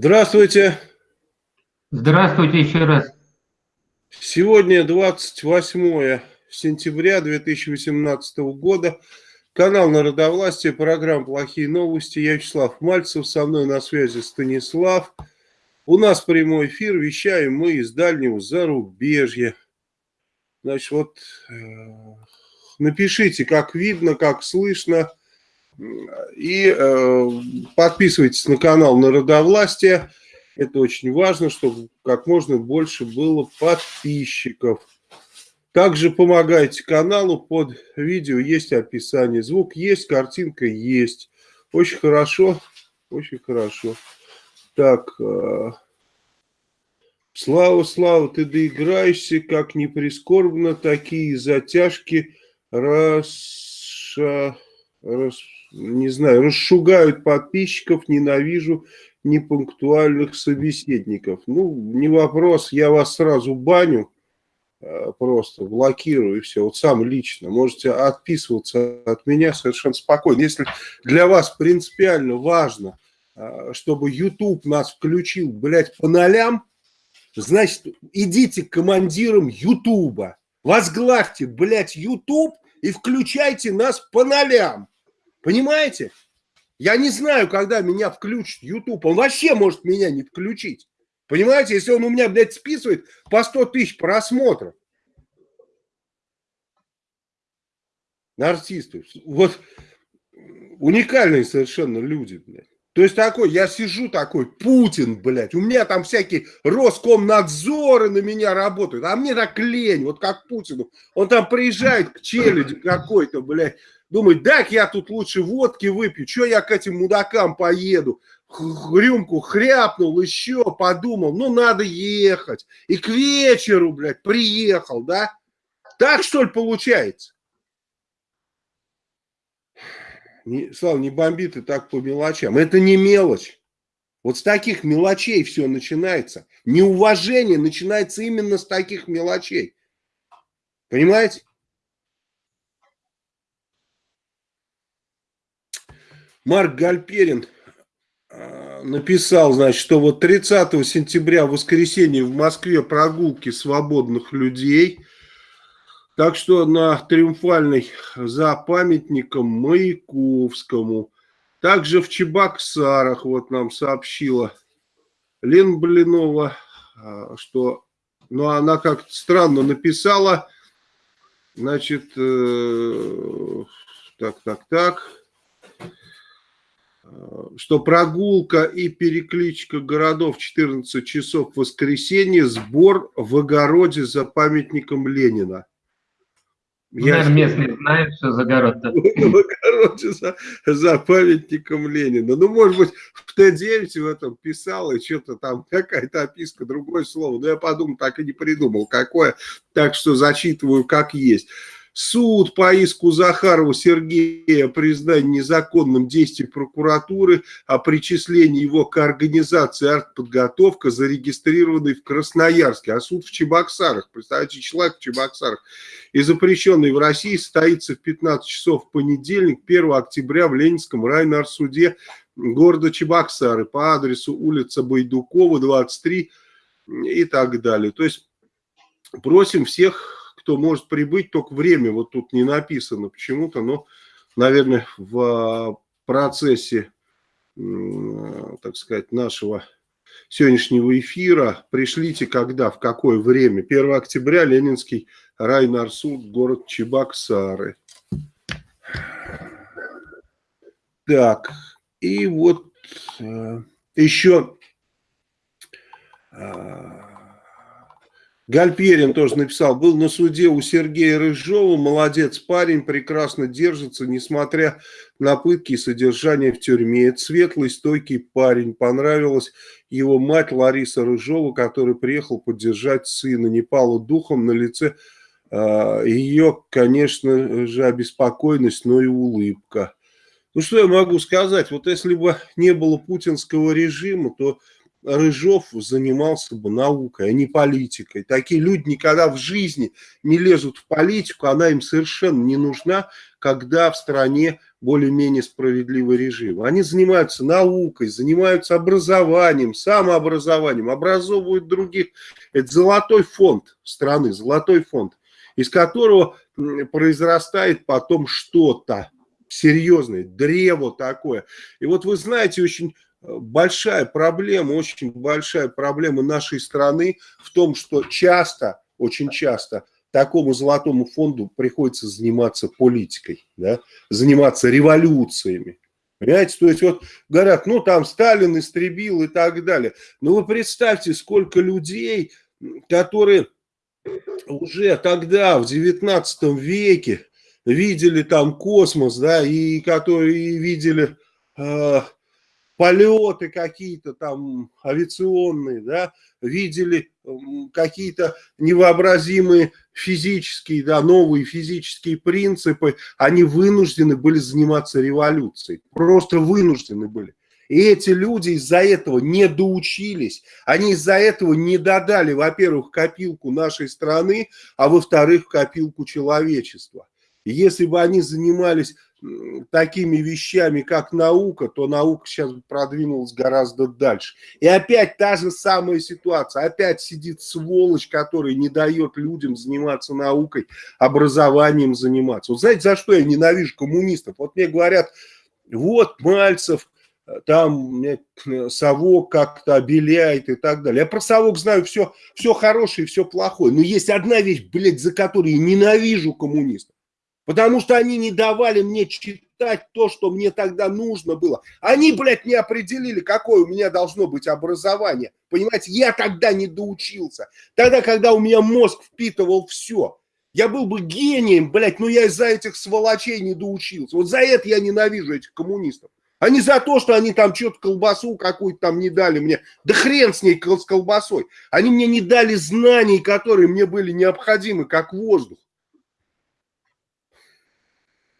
Здравствуйте. Здравствуйте еще раз. Сегодня 28 сентября 2018 года. Канал Народовластия, программа «Плохие новости». Я Вячеслав Мальцев, со мной на связи Станислав. У нас прямой эфир, вещаем мы из дальнего зарубежья. Значит, вот э, напишите, как видно, как слышно. И э, подписывайтесь на канал Народовластия. Это очень важно, чтобы как можно больше было подписчиков. Также помогайте каналу, под видео есть описание. Звук есть, картинка есть. Очень хорошо, очень хорошо. Так, э, Слава, Слава, ты доиграешься, как не прискорбно, такие затяжки раша, рас, не знаю, расшугают подписчиков, ненавижу непунктуальных собеседников. Ну, не вопрос, я вас сразу баню, э, просто блокирую и все, вот сам лично. Можете отписываться от меня совершенно спокойно. Если для вас принципиально важно, э, чтобы YouTube нас включил, блядь, по нолям, значит, идите к командирам YouTube, возглавьте, блядь, YouTube и включайте нас по нолям. Понимаете? Я не знаю, когда меня включит YouTube. Он вообще может меня не включить. Понимаете, если он у меня, блядь, списывает по 100 тысяч просмотров. Артисты. Вот уникальные совершенно люди, блядь. То есть такой, я сижу такой, Путин, блядь, у меня там всякие Роскомнадзоры на меня работают, а мне так лень, вот как Путину. Он там приезжает к челяди какой-то, блядь, думает, так я тут лучше водки выпью, что я к этим мудакам поеду. Рюмку хряпнул, еще подумал, ну надо ехать. И к вечеру, блядь, приехал, да? Так что ли получается? Не, Слава, не бомби ты так по мелочам. Это не мелочь. Вот с таких мелочей все начинается. Неуважение начинается именно с таких мелочей. Понимаете? Марк Гальперин а, написал, значит, что вот 30 сентября, в воскресенье в Москве прогулки свободных людей. Так что на Триумфальной за памятником Маяковскому. Также в Чебоксарах, вот нам сообщила Лен Блинова, а, что, ну, она как-то странно написала, значит, э, так, так, так, что прогулка и перекличка городов 14 часов в воскресенье, сбор в огороде за памятником Ленина. Я Наверное, местные знают, что за город-то. В огороде за, за памятником Ленина. Ну, может быть, в Т9 в этом писал, и что-то там, какая-то описка, другое слово. Но я подумал, так и не придумал, какое. Так что зачитываю, как есть. Суд по иску Захарова Сергея признание незаконным действий прокуратуры о причислении его к организации артподготовка, зарегистрированной в Красноярске, а суд в Чебоксарах, представьте, человек в Чебоксарах, и запрещенный в России состоится в 15 часов в понедельник, 1 октября в Ленинском райнарсуде города Чебоксары по адресу улица Байдукова, 23 и так далее. То есть просим всех кто может прибыть, только время вот тут не написано почему-то, но, наверное, в процессе, так сказать, нашего сегодняшнего эфира пришлите когда, в какое время. 1 октября Ленинский райнарсуд, город Чебоксары. Так, и вот э, еще э, Гальперин тоже написал, был на суде у Сергея Рыжова, молодец парень, прекрасно держится, несмотря на пытки и содержание в тюрьме. Это светлый, стойкий парень, понравилась его мать Лариса Рыжова, который приехал поддержать сына, не пала духом на лице э, ее, конечно же, обеспокоенность, но и улыбка. Ну что я могу сказать, вот если бы не было путинского режима, то Рыжов занимался бы наукой, а не политикой. Такие люди никогда в жизни не лезут в политику, она им совершенно не нужна, когда в стране более-менее справедливый режим. Они занимаются наукой, занимаются образованием, самообразованием, образовывают других. Это золотой фонд страны, золотой фонд, из которого произрастает потом что-то серьезное, древо такое. И вот вы знаете, очень большая проблема, очень большая проблема нашей страны в том, что часто, очень часто такому золотому фонду приходится заниматься политикой, да, заниматься революциями. Понимаете, то есть вот говорят, ну там Сталин истребил и так далее. Но вы представьте, сколько людей, которые уже тогда, в 19 веке, видели там космос, да, и которые видели э, полеты какие-то там авиационные, да, видели какие-то невообразимые физические, да, новые физические принципы, они вынуждены были заниматься революцией, просто вынуждены были. И эти люди из-за этого не доучились, они из-за этого не додали, во-первых, копилку нашей страны, а во-вторых, копилку человечества. Если бы они занимались такими вещами, как наука, то наука сейчас продвинулась гораздо дальше. И опять та же самая ситуация. Опять сидит сволочь, который не дает людям заниматься наукой, образованием заниматься. Вот знаете, за что я ненавижу коммунистов? Вот мне говорят, вот Мальцев, там совок как-то обеляет и так далее. Я про совок знаю все, все хорошее и все плохое. Но есть одна вещь, блядь, за которую я ненавижу коммунистов. Потому что они не давали мне читать то, что мне тогда нужно было. Они, блядь, не определили, какое у меня должно быть образование. Понимаете, я тогда не доучился. Тогда, когда у меня мозг впитывал все. Я был бы гением, блядь, но я из-за этих сволочей не доучился. Вот за это я ненавижу этих коммунистов. А за то, что они там что-то колбасу какую-то там не дали мне. Да хрен с ней с колбасой. Они мне не дали знаний, которые мне были необходимы, как воздух.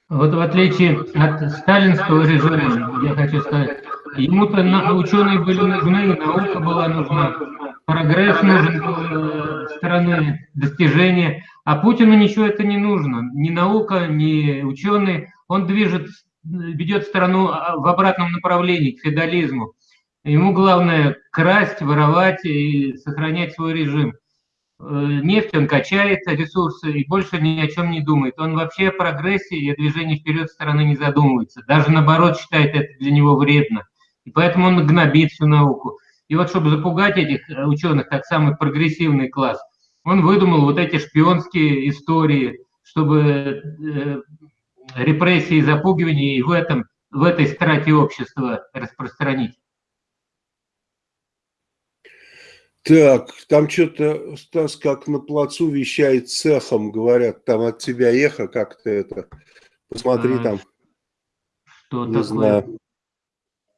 Вот в отличие от сталинского режима, я хочу сказать, ему-то ученые были нужны, наука была нужна, прогресс нужен э, страны, достижения, а Путину ничего это не нужно, ни наука, ни ученые, он движет, ведет страну а, в обратном направлении, к феодализму. Ему главное красть, воровать и сохранять свой режим. Э, нефть, он качает ресурсы и больше ни о чем не думает. Он вообще о прогрессе и о движении вперед страны не задумывается. Даже наоборот считает это для него вредно. И поэтому он гнобит всю науку. И вот чтобы запугать этих э, ученых, как самый прогрессивный класс, он выдумал вот эти шпионские истории, чтобы э, репрессии, запугивания и в, этом, в этой страте общества распространить. Так, там что-то, Стас, как на плацу вещает цехом, говорят, там от тебя эхо как-то это. Посмотри а, там. Что не такое? знаю.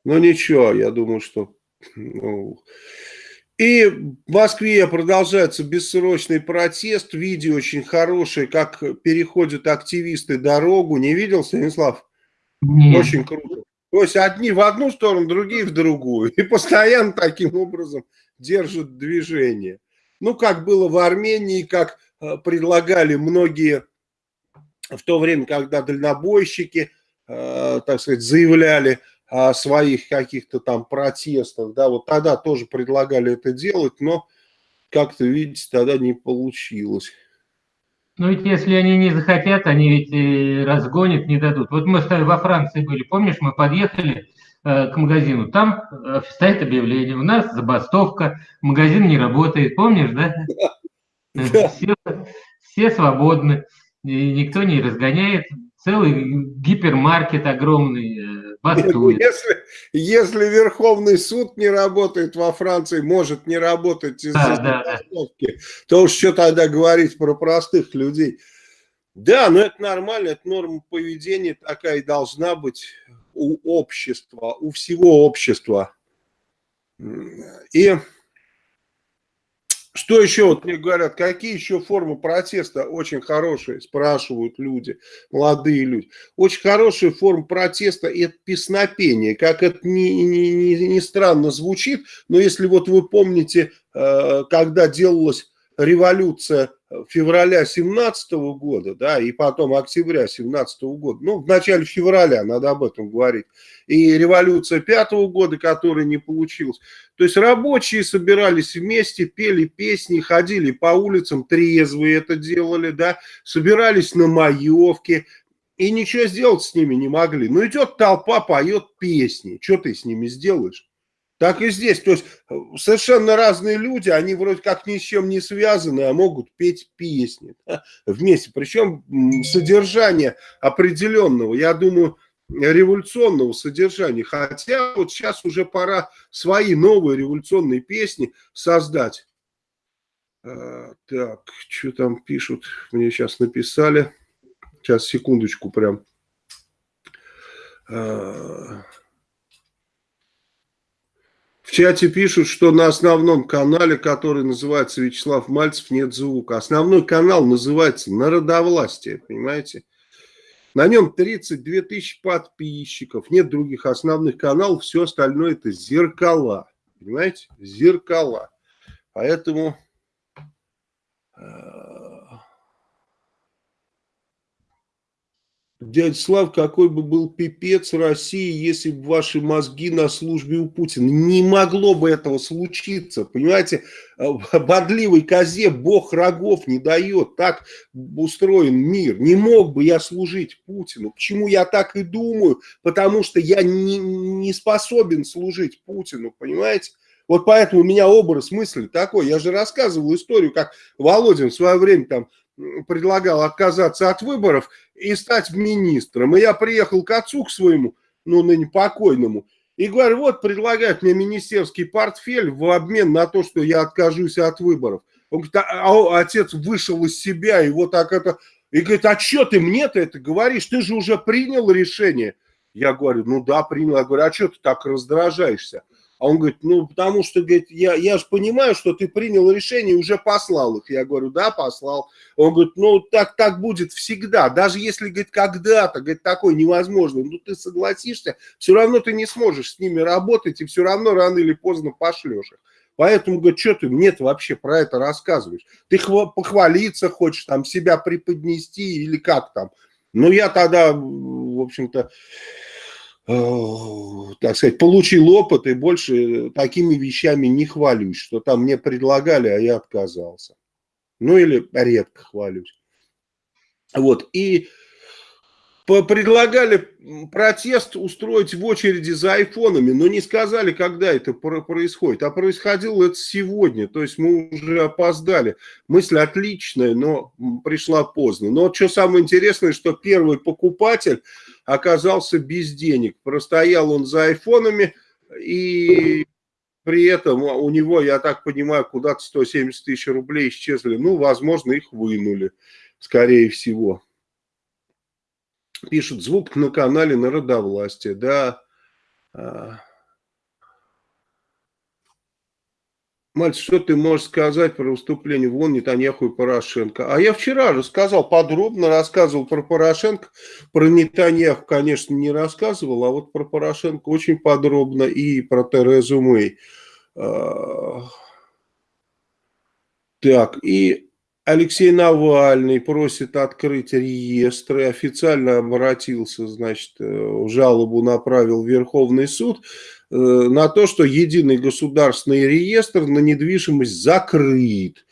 Ну ничего, я думаю, что... Ну... И в Москве продолжается бессрочный протест. Видео очень хорошее, как переходят активисты дорогу. Не видел, Станислав? Нет. Очень круто. То есть одни в одну сторону, другие в другую. И постоянно таким образом держат движение. Ну, как было в Армении, как э, предлагали многие в то время, когда дальнобойщики, э, так сказать, заявляли о своих каких-то там протестах, да, вот тогда тоже предлагали это делать, но как-то, видите, тогда не получилось. Ну ведь если они не захотят, они ведь разгонят, не дадут. Вот мы во Франции были, помнишь, мы подъехали, к магазину, там э, стоит объявление, у нас забастовка, магазин не работает, помнишь, да? Все, все свободны, и никто не разгоняет, целый гипермаркет огромный э, бастует. Если, если Верховный суд не работает во Франции, может не работать из-за да, забастовки, да, да. то уж что тогда говорить про простых людей. Да, но это нормально, это норма поведения такая и должна быть у общества, у всего общества. И Что еще, вот мне говорят, какие еще формы протеста очень хорошие, спрашивают люди, молодые люди. Очень хорошая форма протеста – это песнопение. Как это не, не, не, не странно звучит, но если вот вы помните, э, когда делалась революция февраля 17 года, да, и потом октября 17 года, ну, в начале февраля, надо об этом говорить, и революция пятого года, которая не получилась. То есть рабочие собирались вместе, пели песни, ходили по улицам, трезвые это делали, да, собирались на маевке, и ничего сделать с ними не могли. Ну, идет толпа, поет песни, что ты с ними сделаешь? Так и здесь. То есть э, совершенно разные люди, они вроде как ни с чем не связаны, а могут петь песни да, вместе. Причем содержание определенного, я думаю, революционного содержания. Хотя вот сейчас уже пора свои новые революционные песни создать. А, так, что там пишут? Мне сейчас написали. Сейчас, секундочку прям. А, в чате пишут, что на основном канале, который называется Вячеслав Мальцев, нет звука. Основной канал называется «Народовластие», понимаете? На нем 32 тысячи подписчиков, нет других основных каналов, все остальное это зеркала, понимаете? Зеркала. Поэтому Дядя Слав, какой бы был пипец России, если бы ваши мозги на службе у Путина. Не могло бы этого случиться, понимаете? Бодливой козе бог рогов не дает. Так устроен мир. Не мог бы я служить Путину. Почему я так и думаю? Потому что я не, не способен служить Путину, понимаете? Вот поэтому у меня образ мысли такой. Я же рассказывал историю, как Володин в свое время там предлагал отказаться от выборов и стать министром. И я приехал к отцу, к своему, ну, ныне покойному, и говорю, вот предлагают мне министерский портфель в обмен на то, что я откажусь от выборов. Он говорит, а, а отец вышел из себя, и вот так это... И говорит, а что ты мне-то это говоришь? Ты же уже принял решение. Я говорю, ну да, принял. Я говорю, а что ты так раздражаешься? А он говорит, ну, потому что, говорит, я, я же понимаю, что ты принял решение и уже послал их. Я говорю, да, послал. Он говорит, ну, так, так будет всегда. Даже если, говорит, когда-то, говорит, такое невозможно, ну, ты согласишься, все равно ты не сможешь с ними работать и все равно рано или поздно пошлешь их. Поэтому, говорит, что ты мне вообще про это рассказываешь? Ты похвалиться хочешь, там, себя преподнести или как там? Ну, я тогда, в общем-то, так сказать, получил опыт и больше такими вещами не хвалюсь, что там мне предлагали, а я отказался. Ну или редко хвалюсь. Вот, и предлагали протест устроить в очереди за айфонами, но не сказали, когда это происходит. А происходило это сегодня, то есть мы уже опоздали. Мысль отличная, но пришла поздно. Но что самое интересное, что первый покупатель оказался без денег. Простоял он за айфонами и при этом у него, я так понимаю, куда-то 170 тысяч рублей исчезли. Ну, возможно, их вынули, скорее всего. Пишут, звук на канале Народовластия, да. А, Мальцев, что ты можешь сказать про выступление вон Нетаньяху и Порошенко? А я вчера рассказал, подробно рассказывал про Порошенко. Про Нетаньяху, конечно, не рассказывал, а вот про Порошенко очень подробно и про Терезу Мэй. А, так, и Алексей Навальный просит открыть реестры, официально обратился, значит, э, жалобу направил в Верховный суд э, на то, что единый государственный реестр на недвижимость закрыт.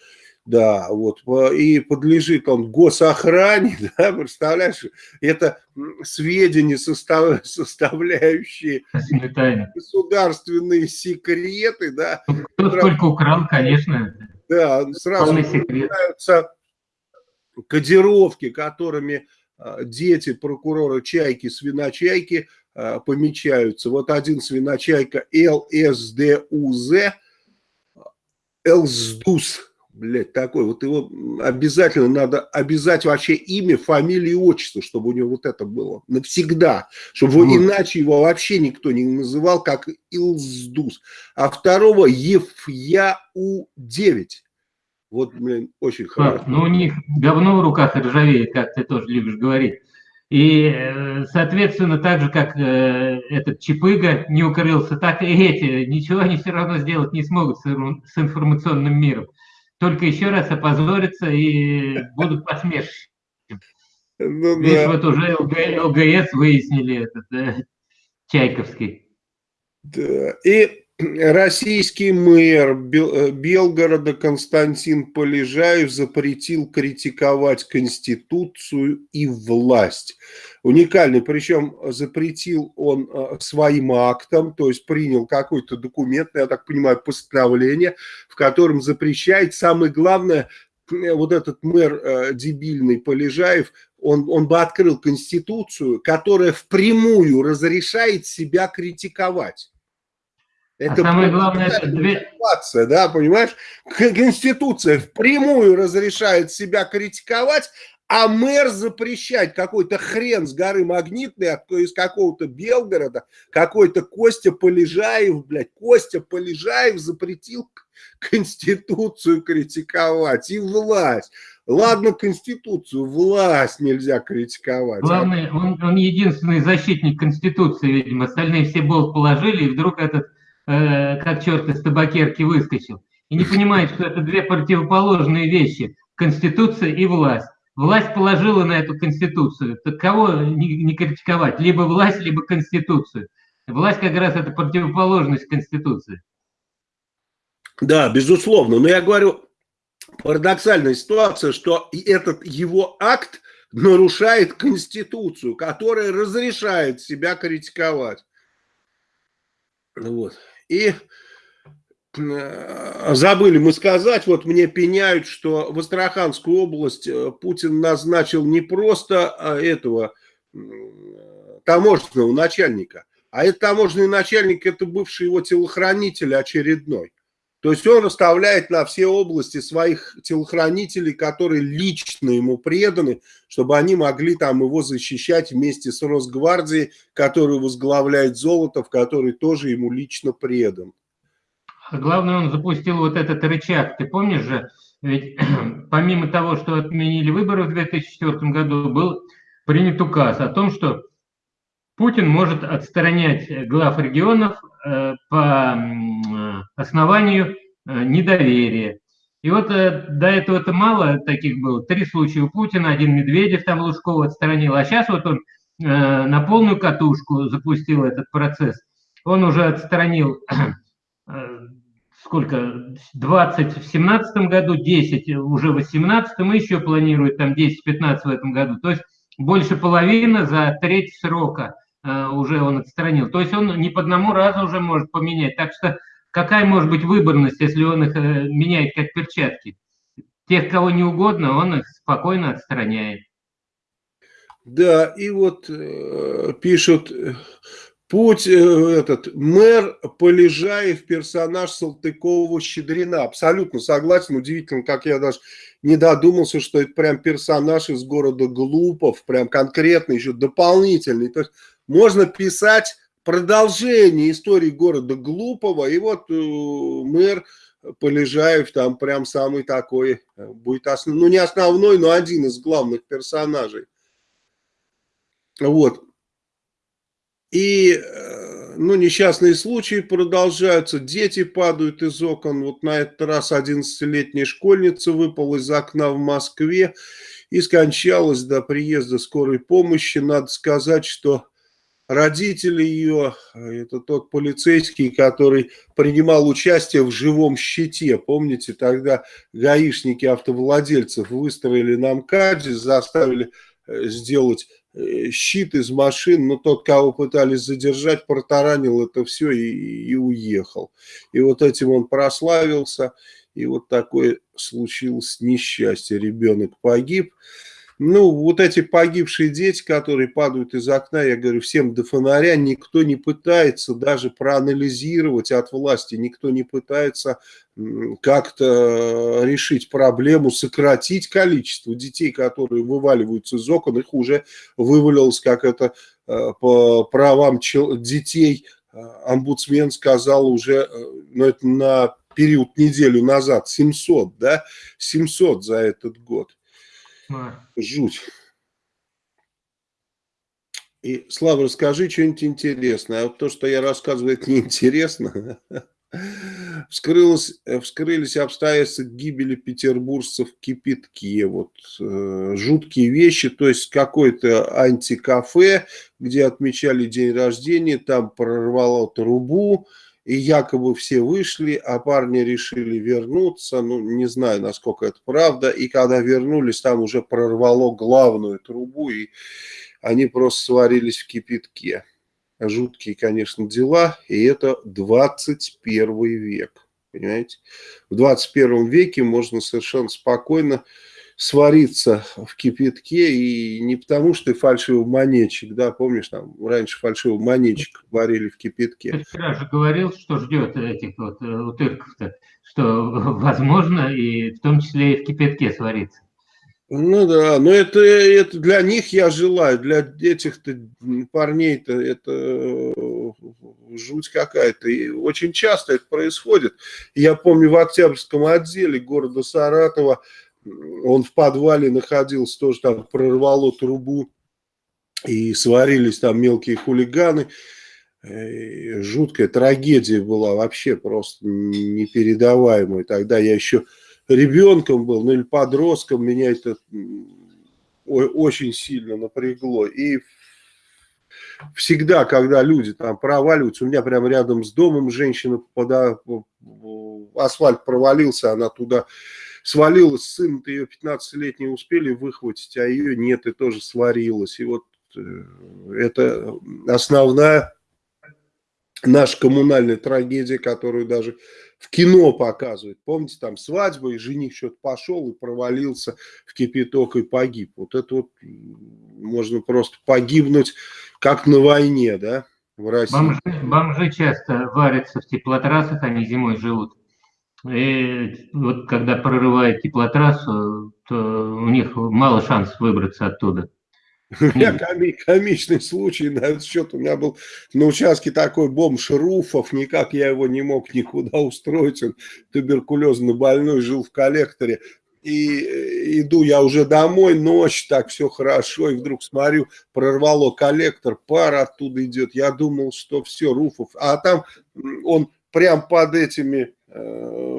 Да, вот, и подлежит он госохране, да, представляешь, это сведения, состав, составляющие государственные секреты, да. Кто сколько украл, конечно. Да, сразу начинаются кодировки, которыми а, дети прокурора Чайки, свиночайки а, помечаются. Вот один свиночайка ЛСДУЗ, ЛСДУС, блядь, такой, вот его обязательно надо обязать вообще имя, фамилию и отчество, чтобы у него вот это было навсегда, чтобы вот. иначе его вообще никто не называл, как Илздус. А второго Ефяу-9, Вот, блин, очень хорошо. Ну, у них говно в руках ржавеет, как ты тоже любишь говорить. И, э, соответственно, так же, как э, этот Чипыга не укрылся, так и эти ничего они все равно сделать не смогут с информационным миром. Только еще раз опозорятся и будут посмешищем. Ну, Видишь, да. вот уже ЛГС выяснили этот э, Чайковский. Да. И российский мэр э, Белгорода Константин Полежаев запретил критиковать Конституцию и власть. Уникальный, причем запретил он э, своим актом, то есть принял какой-то документ, я так понимаю, постановление, в котором запрещает, самое главное, э, вот этот мэр дебильный Полежаев, он, он бы открыл Конституцию, которая впрямую разрешает себя критиковать. Это а самое главное, это две... да, понимаешь? Конституция впрямую разрешает себя критиковать, а мэр запрещать какой-то хрен с горы Магнитной, из какого-то Белгорода, какой-то Костя Полежаев, блядь, Костя Полежаев запретил Конституцию критиковать и власть. Ладно, Конституцию, власть нельзя критиковать. Главное, он, он единственный защитник Конституции, видимо, остальные все болт положили, и вдруг этот Э, как черт из табакерки выскочил, и не понимает, что это две противоположные вещи – Конституция и власть. Власть положила на эту Конституцию. Так кого не, не критиковать? Либо власть, либо Конституцию. Власть как раз это противоположность Конституции. Да, безусловно. Но я говорю, парадоксальная ситуация, что этот его акт нарушает Конституцию, которая разрешает себя критиковать. Вот. И забыли мы сказать, вот мне пеняют, что в Астраханскую область э, Путин назначил не просто а, этого таможенного начальника, а этот таможенный начальник, это бывший его телохранитель очередной. То есть он расставляет на все области своих телохранителей, которые лично ему преданы, чтобы они могли там его защищать вместе с Росгвардией, которую возглавляет Золотов, который тоже ему лично предан. Главное, он запустил вот этот рычаг. Ты помнишь же, ведь помимо того, что отменили выборы в 2004 году, был принят указ о том, что Путин может отстранять глав регионов э, по основанию э, недоверия. И вот э, до этого это мало таких было. Три случая у Путина, один Медведев там Лужкова отстранил, а сейчас вот он на полную катушку запустил этот процесс. Он уже отстранил сколько, 20 в 17 году, 10 уже в 18 и еще планирует там 10-15 в этом году. То есть больше половины за треть срока – Э, уже он отстранил. То есть он не по одному разу уже может поменять. Так что какая может быть выборность, если он их э, меняет как перчатки? Тех, кого не угодно, он их спокойно отстраняет. Да, и вот э, пишут, путь э, этот мэр Полежаев, персонаж Салтыкова-Щедрина. Абсолютно согласен, удивительно, как я даже не додумался, что это прям персонаж из города Глупов, прям конкретный, еще дополнительный. То есть можно писать продолжение истории города Глупого, и вот э, мэр Полежаев там прям самый такой, э, будет основ... ну не основной, но один из главных персонажей. Вот. И, э, ну, несчастные случаи продолжаются, дети падают из окон, вот на этот раз 11-летняя школьница выпала из окна в Москве и скончалась до приезда скорой помощи. Надо сказать, что родители ее, это тот полицейский, который принимал участие в живом щите. Помните, тогда гаишники автовладельцев выстроили на МКАДе, заставили э, сделать щит из машин, но тот, кого пытались задержать, протаранил это все и, и уехал. И вот этим он прославился, и вот такое случилось несчастье. Ребенок погиб. Ну, вот эти погибшие дети, которые падают из окна, я говорю, всем до фонаря, никто не пытается даже проанализировать от власти, никто не пытается как-то решить проблему, сократить количество детей, которые вываливаются из окон, их уже вывалилось, как это э, по правам детей, э, омбудсмен сказал уже, э, ну, это на период неделю назад 700, да, 700 за этот год. Жуть. И, Слава, расскажи что-нибудь интересное. А то, что я рассказываю, это неинтересно. Вскрылось, вскрылись обстоятельства гибели петербуржцев кипятке. Вот э, жуткие вещи. То есть, какое-то антикафе, где отмечали день рождения, там прорвало трубу, и якобы все вышли, а парни решили вернуться. Ну, не знаю, насколько это правда. И когда вернулись, там уже прорвало главную трубу, и они просто сварились в кипятке. Жуткие, конечно, дела, и это 21 век, понимаете? В 21 веке можно совершенно спокойно свариться в кипятке, и не потому, что ты фальшивый монетчик, да, помнишь, там раньше фальшивый монетчик варили в кипятке. Вчера же говорил, что ждет этих вот э, утырков-то, что возможно и в том числе и в кипятке свариться. Ну да, но это, это для них я желаю, для этих-то парней-то это э, жуть какая-то. И очень часто это происходит. Я помню в Октябрьском отделе города Саратова, он в подвале находился, тоже там прорвало трубу, и сварились там мелкие хулиганы. И жуткая трагедия была вообще просто непередаваемая. Тогда я еще ребенком был, ну или подростком, меня это очень сильно напрягло. И всегда, когда люди там проваливаются, у меня прямо рядом с домом женщина, пода, асфальт провалился, она туда свалилась, сын-то ее 15-летний успели выхватить, а ее нет, и тоже сварилась. И вот э, это основная наша коммунальная трагедия, которую даже в кино показывают. Помните, там свадьба, и жених что-то пошел и провалился в кипяток и погиб. Вот это вот можно просто погибнуть, как на войне, да, в России. Бомжи, бомжи часто варятся в теплотрассах, они зимой живут. И вот когда прорывает теплотрассу, то у них мало шансов выбраться оттуда. У меня коми комичный случай на этот счет. У меня был на участке такой бомж Руфов, никак я его не мог никуда устроить. Он туберкулезно больной, жил в коллекторе. И э, иду я уже домой, ночь, так все хорошо, и вдруг смотрю, прорвало коллектор, пар оттуда идет. Я думал, что все, Руфов. А там он прям под этими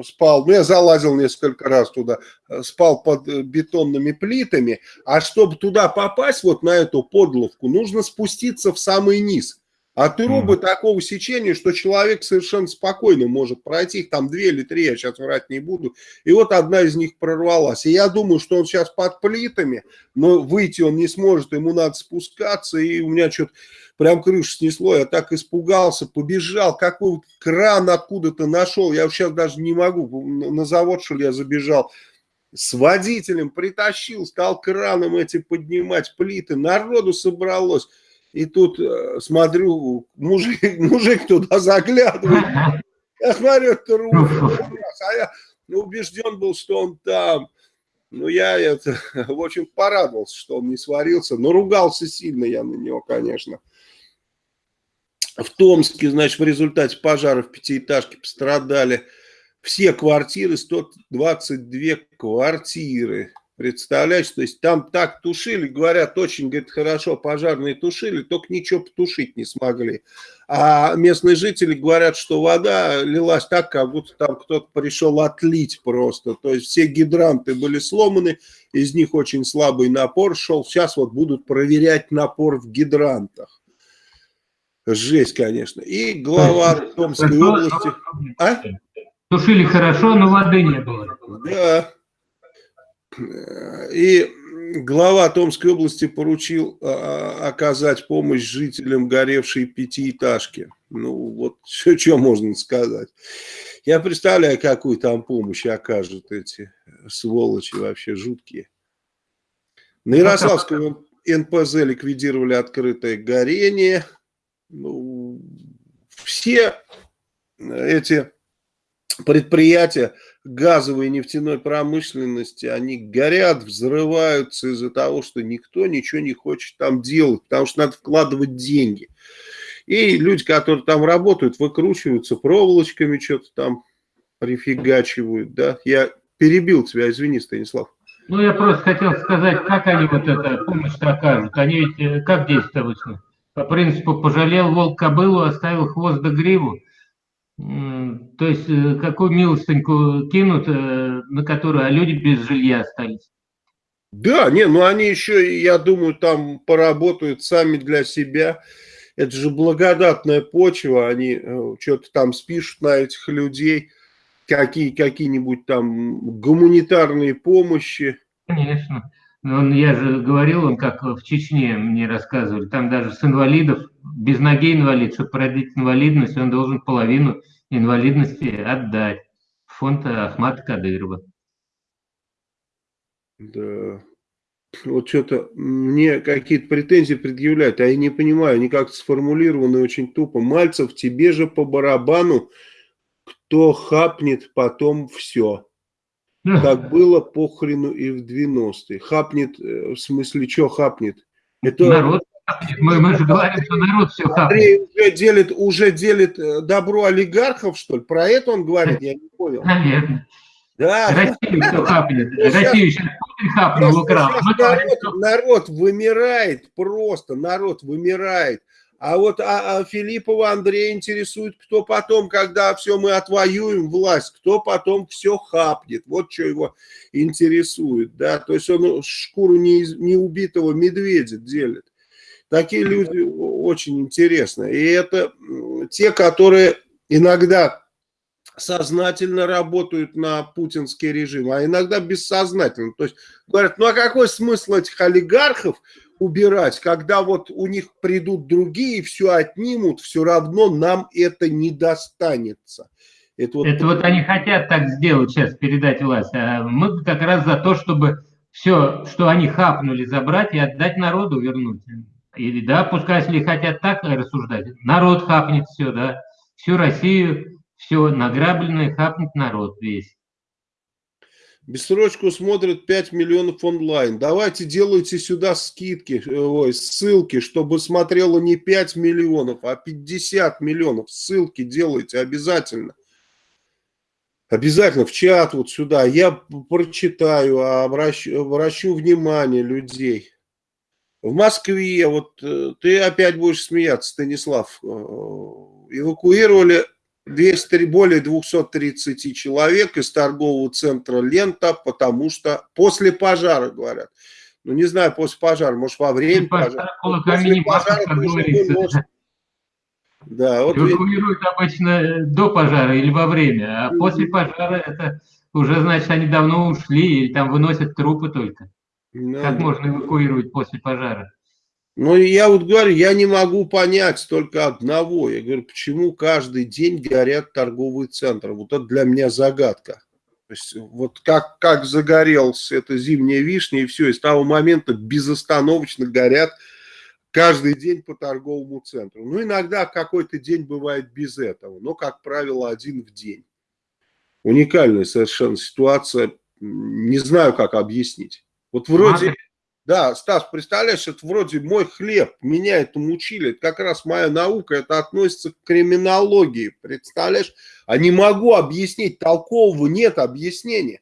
спал, ну я залазил несколько раз туда, э, спал под э, бетонными плитами, а чтобы туда попасть, вот на эту подловку, нужно спуститься в самый низ. А трубы mm. такого сечения, что человек совершенно спокойно может пройти, их там две или три, я сейчас врать не буду, и вот одна из них прорвалась. И я думаю, что он сейчас под плитами, но выйти он не сможет, ему надо спускаться, и у меня что-то прям крышу снесло, я так испугался, побежал, какой кран откуда-то нашел, я сейчас даже не могу, на завод что ли я забежал, с водителем притащил, стал краном эти поднимать плиты, народу собралось, и тут э, смотрю, мужик, мужик туда заглядывает, я смотрю, это а я убежден был, что он там, ну, я это, в общем, порадовался, что он не сварился, но ругался сильно я на него, конечно. В Томске, значит, в результате пожара в пятиэтажке пострадали все квартиры, 122 квартиры. Представляешь, то есть там так тушили, говорят, очень, говорит, хорошо пожарные тушили, только ничего потушить не смогли. А местные жители говорят, что вода лилась так, как будто там кто-то пришел отлить просто. То есть все гидранты были сломаны, из них очень слабый напор шел. Сейчас вот будут проверять напор в гидрантах. Жесть, конечно. И глава Томской области... А? Тушили хорошо, но воды не было. Да. И глава Томской области поручил а, оказать помощь жителям горевшей пятиэтажки. Ну, вот все, что можно сказать. Я представляю, какую там помощь окажут эти сволочи вообще жуткие. На Ярославском НПЗ ликвидировали открытое горение ну, все эти предприятия газовой и нефтяной промышленности, они горят, взрываются из-за того, что никто ничего не хочет там делать, потому что надо вкладывать деньги. И люди, которые там работают, выкручиваются проволочками, что-то там прифигачивают, да? Я перебил тебя, извини, Станислав. Ну, я просто хотел сказать, как они вот эту помощь окажут. Они ведь э, как действуют? По принципу, пожалел волк кобылу, оставил хвост до гриву. То есть, э, какую милостыньку кинут, э, на которую, а люди без жилья остались. Да, не, ну они еще, я думаю, там поработают сами для себя. Это же благодатная почва, они э, что-то там спишут на этих людей, какие, какие-нибудь там гуманитарные помощи. Конечно. Он, я же говорил, он как в Чечне мне рассказывали, там даже с инвалидов, без ноги инвалид, чтобы продать инвалидность, он должен половину инвалидности отдать в фонд Ахмата Кадырова. Да. Вот что-то мне какие-то претензии предъявляют, а я не понимаю, они как-то сформулированы очень тупо. Мальцев, тебе же по барабану, кто хапнет потом все. Как было похрену и в 90-е. Хапнет, э, в смысле, что хапнет? Это... Народ мы, мы же говорим, что народ все Андрей уже делит, уже делит э, добро олигархов, что ли? Про это он говорит, я не понял. Наверное. Да. Россию все хапнет. Россию сейчас Путин хапнул, украл. Народ, народ вымирает просто, народ вымирает. А вот а, а Филиппова Андрея интересует, кто потом, когда все мы отвоюем власть, кто потом все хапнет. Вот что его интересует. Да? То есть он шкуру не, не убитого медведя делит. Такие люди очень интересны. И это те, которые иногда сознательно работают на путинский режим, а иногда бессознательно. То есть говорят, ну а какой смысл этих олигархов убирать, когда вот у них придут другие, все отнимут, все равно нам это не достанется. Это вот, это вот они хотят так сделать сейчас, передать власть. А мы как раз за то, чтобы все, что они хапнули, забрать и отдать народу, вернуть. Или да, пускай, если хотят так рассуждать, народ хапнет все, да, всю Россию, все награбленное хапнет народ весь. Бессрочку смотрят 5 миллионов онлайн. Давайте делайте сюда скидки, ой, ссылки, чтобы смотрело не 5 миллионов, а 50 миллионов. Ссылки делайте обязательно. Обязательно в чат вот сюда. Я прочитаю, обращу, обращу внимание людей. В Москве, вот э, ты опять будешь смеяться, Станислав, э, эвакуировали 200, более 230 человек из торгового центра «Лента», потому что после пожара, говорят. Ну, не знаю, после пожара, может, во время пожара. После пожара тоже Да, вот Эвакуируют ведь... обычно э, до пожара или во время, а после пожара это уже, значит, они давно ушли или там выносят трупы только. Ну, как можно эвакуировать после пожара? Ну, я вот говорю, я не могу понять только одного. Я говорю, почему каждый день горят торговые центры? Вот это для меня загадка. То есть, вот как, как загорелся эта зимняя вишня, и все, и с того момента безостановочно горят каждый день по торговому центру. Ну, иногда какой-то день бывает без этого, но, как правило, один в день. Уникальная совершенно ситуация, не знаю, как объяснить. Вот вроде... Да, Стас, представляешь, это вроде мой хлеб, меня этому учили, это как раз моя наука, это относится к криминологии, представляешь? А не могу объяснить, толкового нет объяснения.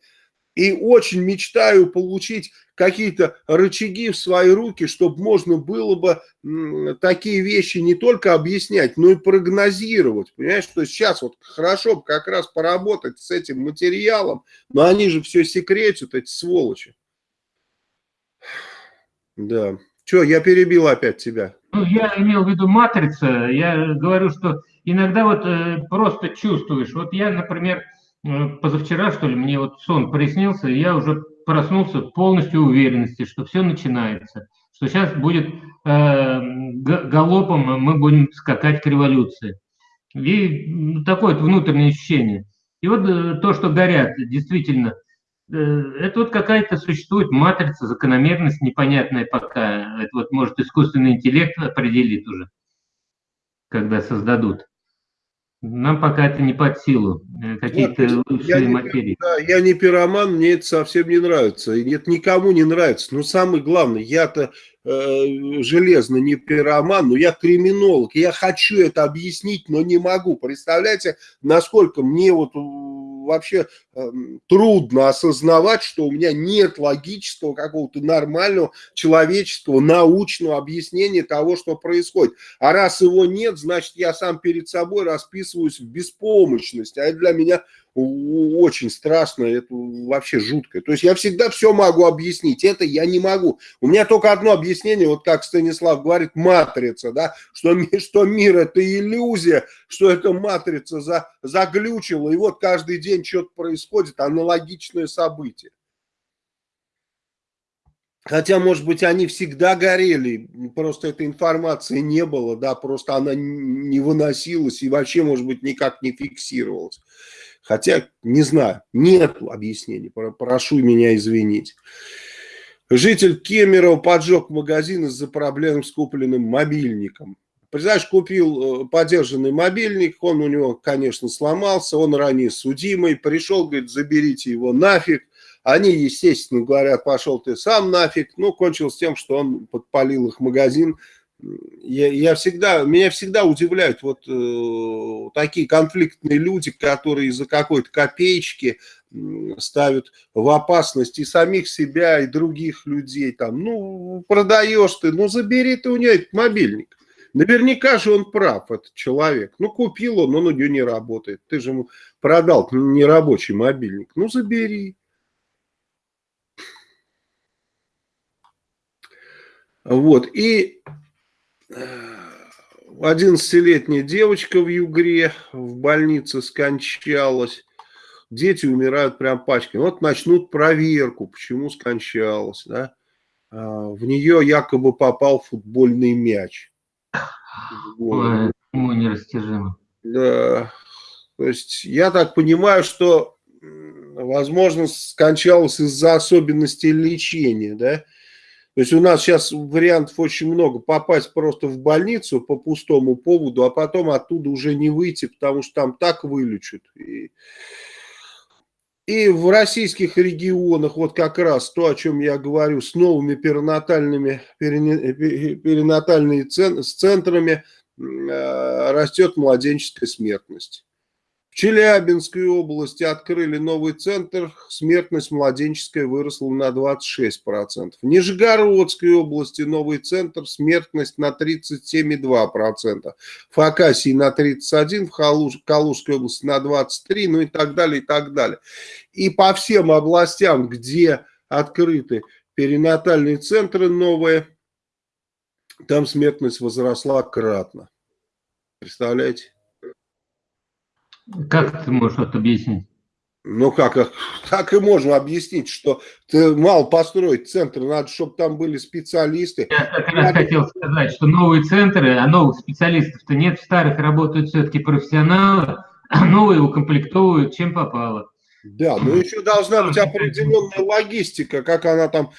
И очень мечтаю получить какие-то рычаги в свои руки, чтобы можно было бы такие вещи не только объяснять, но и прогнозировать. Понимаешь, что сейчас вот хорошо бы как раз поработать с этим материалом, но они же все секретят, эти сволочи. Да. Что, я перебил опять тебя. Ну, я имел в виду матрица. Я говорю, что иногда вот э, просто чувствуешь. Вот я, например, э, позавчера, что ли, мне вот сон приснился, и я уже проснулся полностью уверенности, что все начинается. Что сейчас будет э, галопом, мы будем скакать к революции. И такое вот внутреннее ощущение. И вот э, то, что горят, действительно – это вот какая-то существует матрица, закономерность непонятная пока. Это вот может искусственный интеллект определит уже, когда создадут. Нам пока это не под силу, э, какие-то высшие я материи. Не, да, я не пироман, мне это совсем не нравится. И нет, никому не нравится. Но самое главное, я-то э, железно не пироман, но я криминолог. Я хочу это объяснить, но не могу. Представляете, насколько мне вот вообще э, трудно осознавать, что у меня нет логического какого-то нормального человеческого научного объяснения того, что происходит. А раз его нет, значит я сам перед собой расписываюсь в беспомощность. А это для меня очень страшно, это вообще жутко. То есть я всегда все могу объяснить, это я не могу. У меня только одно объяснение, вот как Станислав говорит, матрица, да, что, что мир это иллюзия, что эта матрица за, заглючила, и вот каждый день что-то происходит, аналогичное событие. Хотя, может быть, они всегда горели, просто этой информации не было, да, просто она не выносилась и вообще, может быть, никак не фиксировалась. Хотя, не знаю, нет объяснений, прошу меня извинить. Житель Кемерово поджег магазин из-за проблем с купленным мобильником. Представляешь, купил э, подержанный мобильник, он у него, конечно, сломался, он ранее судимый, пришел, говорит, заберите его нафиг. Они, естественно, говорят, пошел ты сам нафиг. Ну, кончилось тем, что он подпалил их магазин, я, я всегда, меня всегда удивляют вот э, такие конфликтные люди, которые из-за какой-то копеечки ставят в опасность и самих себя, и других людей. Там, ну, продаешь ты, ну, забери ты у нее этот мобильник. Наверняка же он прав, этот человек. Ну, купил он, он у нее не работает. Ты же ему продал нерабочий мобильник. Ну, забери. Вот, и 11-летняя девочка в Югре в больнице скончалась. Дети умирают прям пачками. Вот начнут проверку, почему скончалась. Да? А, в нее якобы попал футбольный мяч. Ой, ему нерастяжимо. Да. То есть я так понимаю, что, возможно, скончалась из-за особенностей лечения, да? То есть у нас сейчас вариантов очень много. Попасть просто в больницу по пустому поводу, а потом оттуда уже не выйти, потому что там так вылечат. И, и в российских регионах вот как раз то, о чем я говорю, с новыми перинатальными, перинатальными с центрами э, растет младенческая смертность. Челябинской области открыли новый центр, смертность младенческая выросла на 26%. В Нижегородской области новый центр, смертность на 37,2%. В Хакасии на 31%, в Калуж, Калужской области на 23%, ну и так далее, и так далее. И по всем областям, где открыты перинатальные центры новые, там смертность возросла кратно. Представляете? Как ты можешь это объяснить? Ну как, так и можно объяснить, что ты мало построить центр, надо, чтобы там были специалисты. Я как раз надо... хотел сказать, что новые центры, а новых специалистов-то нет, в старых работают все-таки профессионалы, а новые укомплектовывают чем попало. Да, но еще должна быть определенная логистика, как она там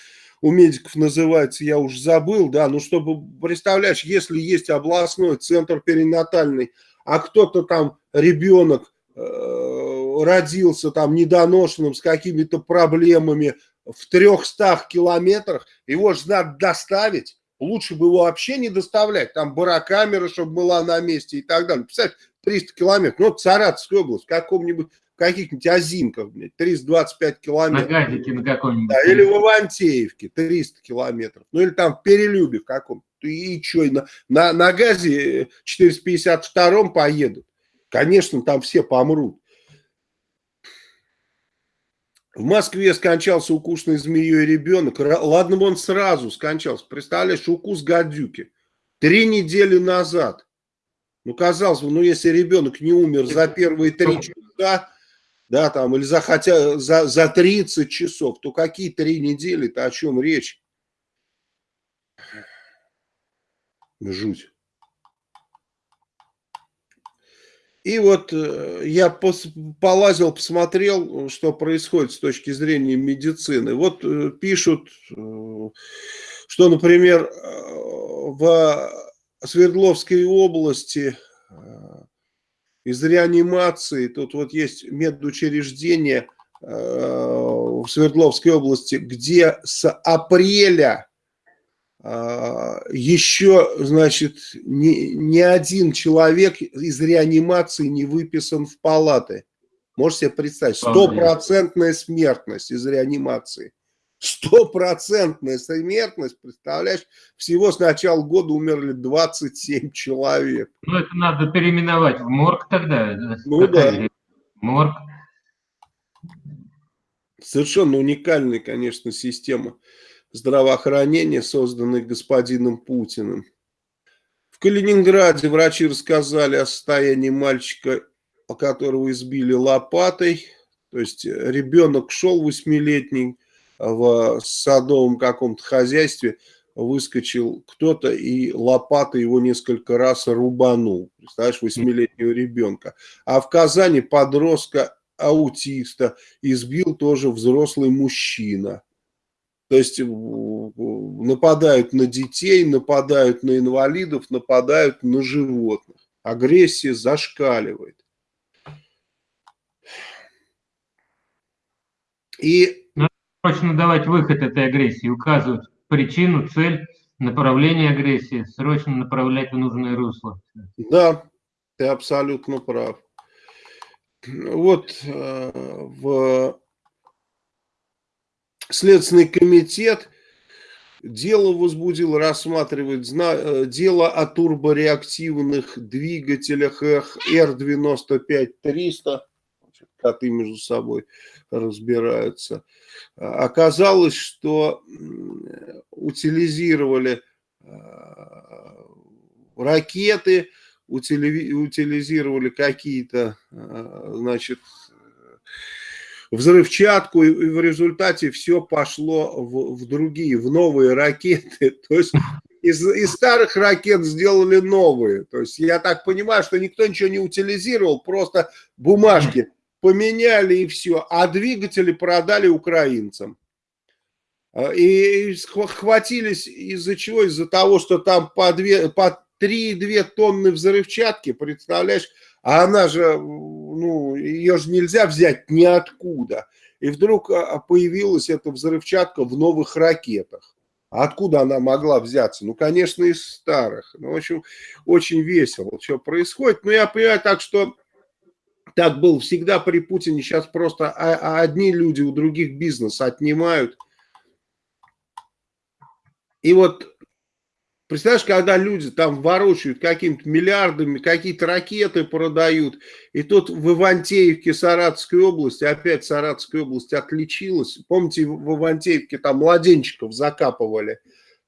у медиков называется, я уже забыл, да, ну чтобы, представляешь, если есть областной центр перинатальный, а кто-то там, ребенок, э, родился там недоношенным с какими-то проблемами в 300 километрах, его же надо доставить. Лучше бы его вообще не доставлять. Там барокамера, чтобы была на месте и так далее. Представь, 300 километров. Ну, Саратовская область, в каком-нибудь каких-нибудь озимках, блядь, 325 километров. На газике на каком-нибудь. Да, или в Ивантеевке 300 километров. Ну, или там в Перелюбе в каком-то и что, на, на, на газе 452 поедут? Конечно, там все помрут. В Москве скончался укушенный змеей ребенок. Ладно бы он сразу скончался. Представляешь, укус гадюки. Три недели назад. Ну, казалось бы, ну, если ребенок не умер за первые три часа, да, там, или за хотя за, за 30 часов, то какие три недели-то, о чем речь? Жуть. И вот э, я полазил, посмотрел, что происходит с точки зрения медицины. Вот э, пишут, э, что, например, в Свердловской области из реанимации, тут вот есть медучреждение в Свердловской области, где с апреля еще, значит, ни, ни один человек из реанимации не выписан в палаты. Можете себе представить, стопроцентная смертность из реанимации. Стопроцентная смертность, представляешь, всего с начала года умерли 27 человек. Ну, это надо переименовать в морг тогда. Ну да. Морг. Совершенно уникальная, конечно, система здравоохранения, созданная господином Путиным. В Калининграде врачи рассказали о состоянии мальчика, которого избили лопатой. То есть ребенок шел восьмилетний в садовом каком-то хозяйстве, выскочил кто-то и лопатой его несколько раз рубанул. Представляешь, восьмилетнего ребенка. А в Казани подростка аутиста избил тоже взрослый мужчина. То есть нападают на детей, нападают на инвалидов, нападают на животных. Агрессия зашкаливает. И... Надо срочно давать выход этой агрессии, указывать причину, цель, направление агрессии, срочно направлять в нужное русло. Да, ты абсолютно прав. Вот э, в Следственный комитет дело возбудил, рассматривает э, дело о турбореактивных двигателях Р-95-300. Коты между собой разбираются. Оказалось, что утилизировали э, ракеты, утилизировали какие-то, э, значит, взрывчатку, и в результате все пошло в, в другие, в новые ракеты. То есть из, из старых ракет сделали новые. То есть я так понимаю, что никто ничего не утилизировал, просто бумажки поменяли и все, а двигатели продали украинцам. А, и хватились из-за чего? Из-за того, что там по, две, по 3,2 тонны взрывчатки, представляешь, а она же, ну, ее же нельзя взять ниоткуда. И вдруг а, а, появилась эта взрывчатка в новых ракетах. А откуда она могла взяться? Ну, конечно, из старых. Ну, в общем, очень весело, что происходит. Но я понимаю так, что так было всегда при Путине. Сейчас просто одни люди у других бизнес отнимают. И вот Представляешь, когда люди там ворочают какими-то миллиардами, какие-то ракеты продают, и тут в Ивантеевке Саратовской области, опять Саратовская область отличилась. Помните, в Ивантеевке там младенчиков закапывали.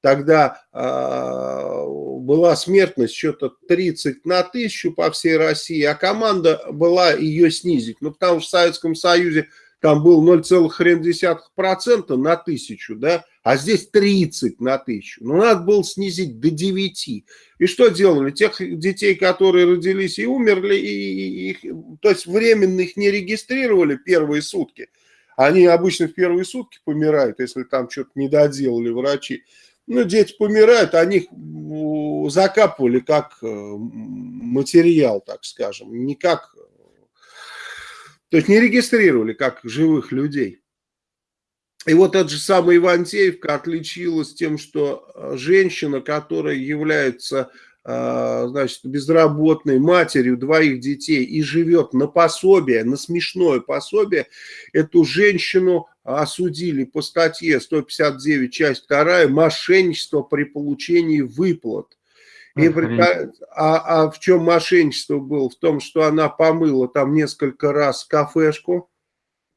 Тогда э, была смертность что-то 30 на тысячу по всей России, а команда была ее снизить. Ну, потому что в Советском Союзе там был 0,1% на тысячу, да, а здесь 30 на тысячу. Ну, надо было снизить до 9. И что делали? Тех детей, которые родились и умерли, и, и, то есть временно их не регистрировали первые сутки. Они обычно в первые сутки помирают, если там что-то не доделали врачи. Ну, дети помирают, они закапывали как э, материал, так скажем, не как то есть не регистрировали как живых людей. И вот эта же самая Ивантеевка отличилась тем, что э, женщина, которая является э, значит, безработной матерью двоих детей и живет на пособие, на смешное пособие, эту женщину осудили по статье 159, часть 2, мошенничество при получении выплат. И, а, а в чем мошенничество было? В том, что она помыла там несколько раз кафешку,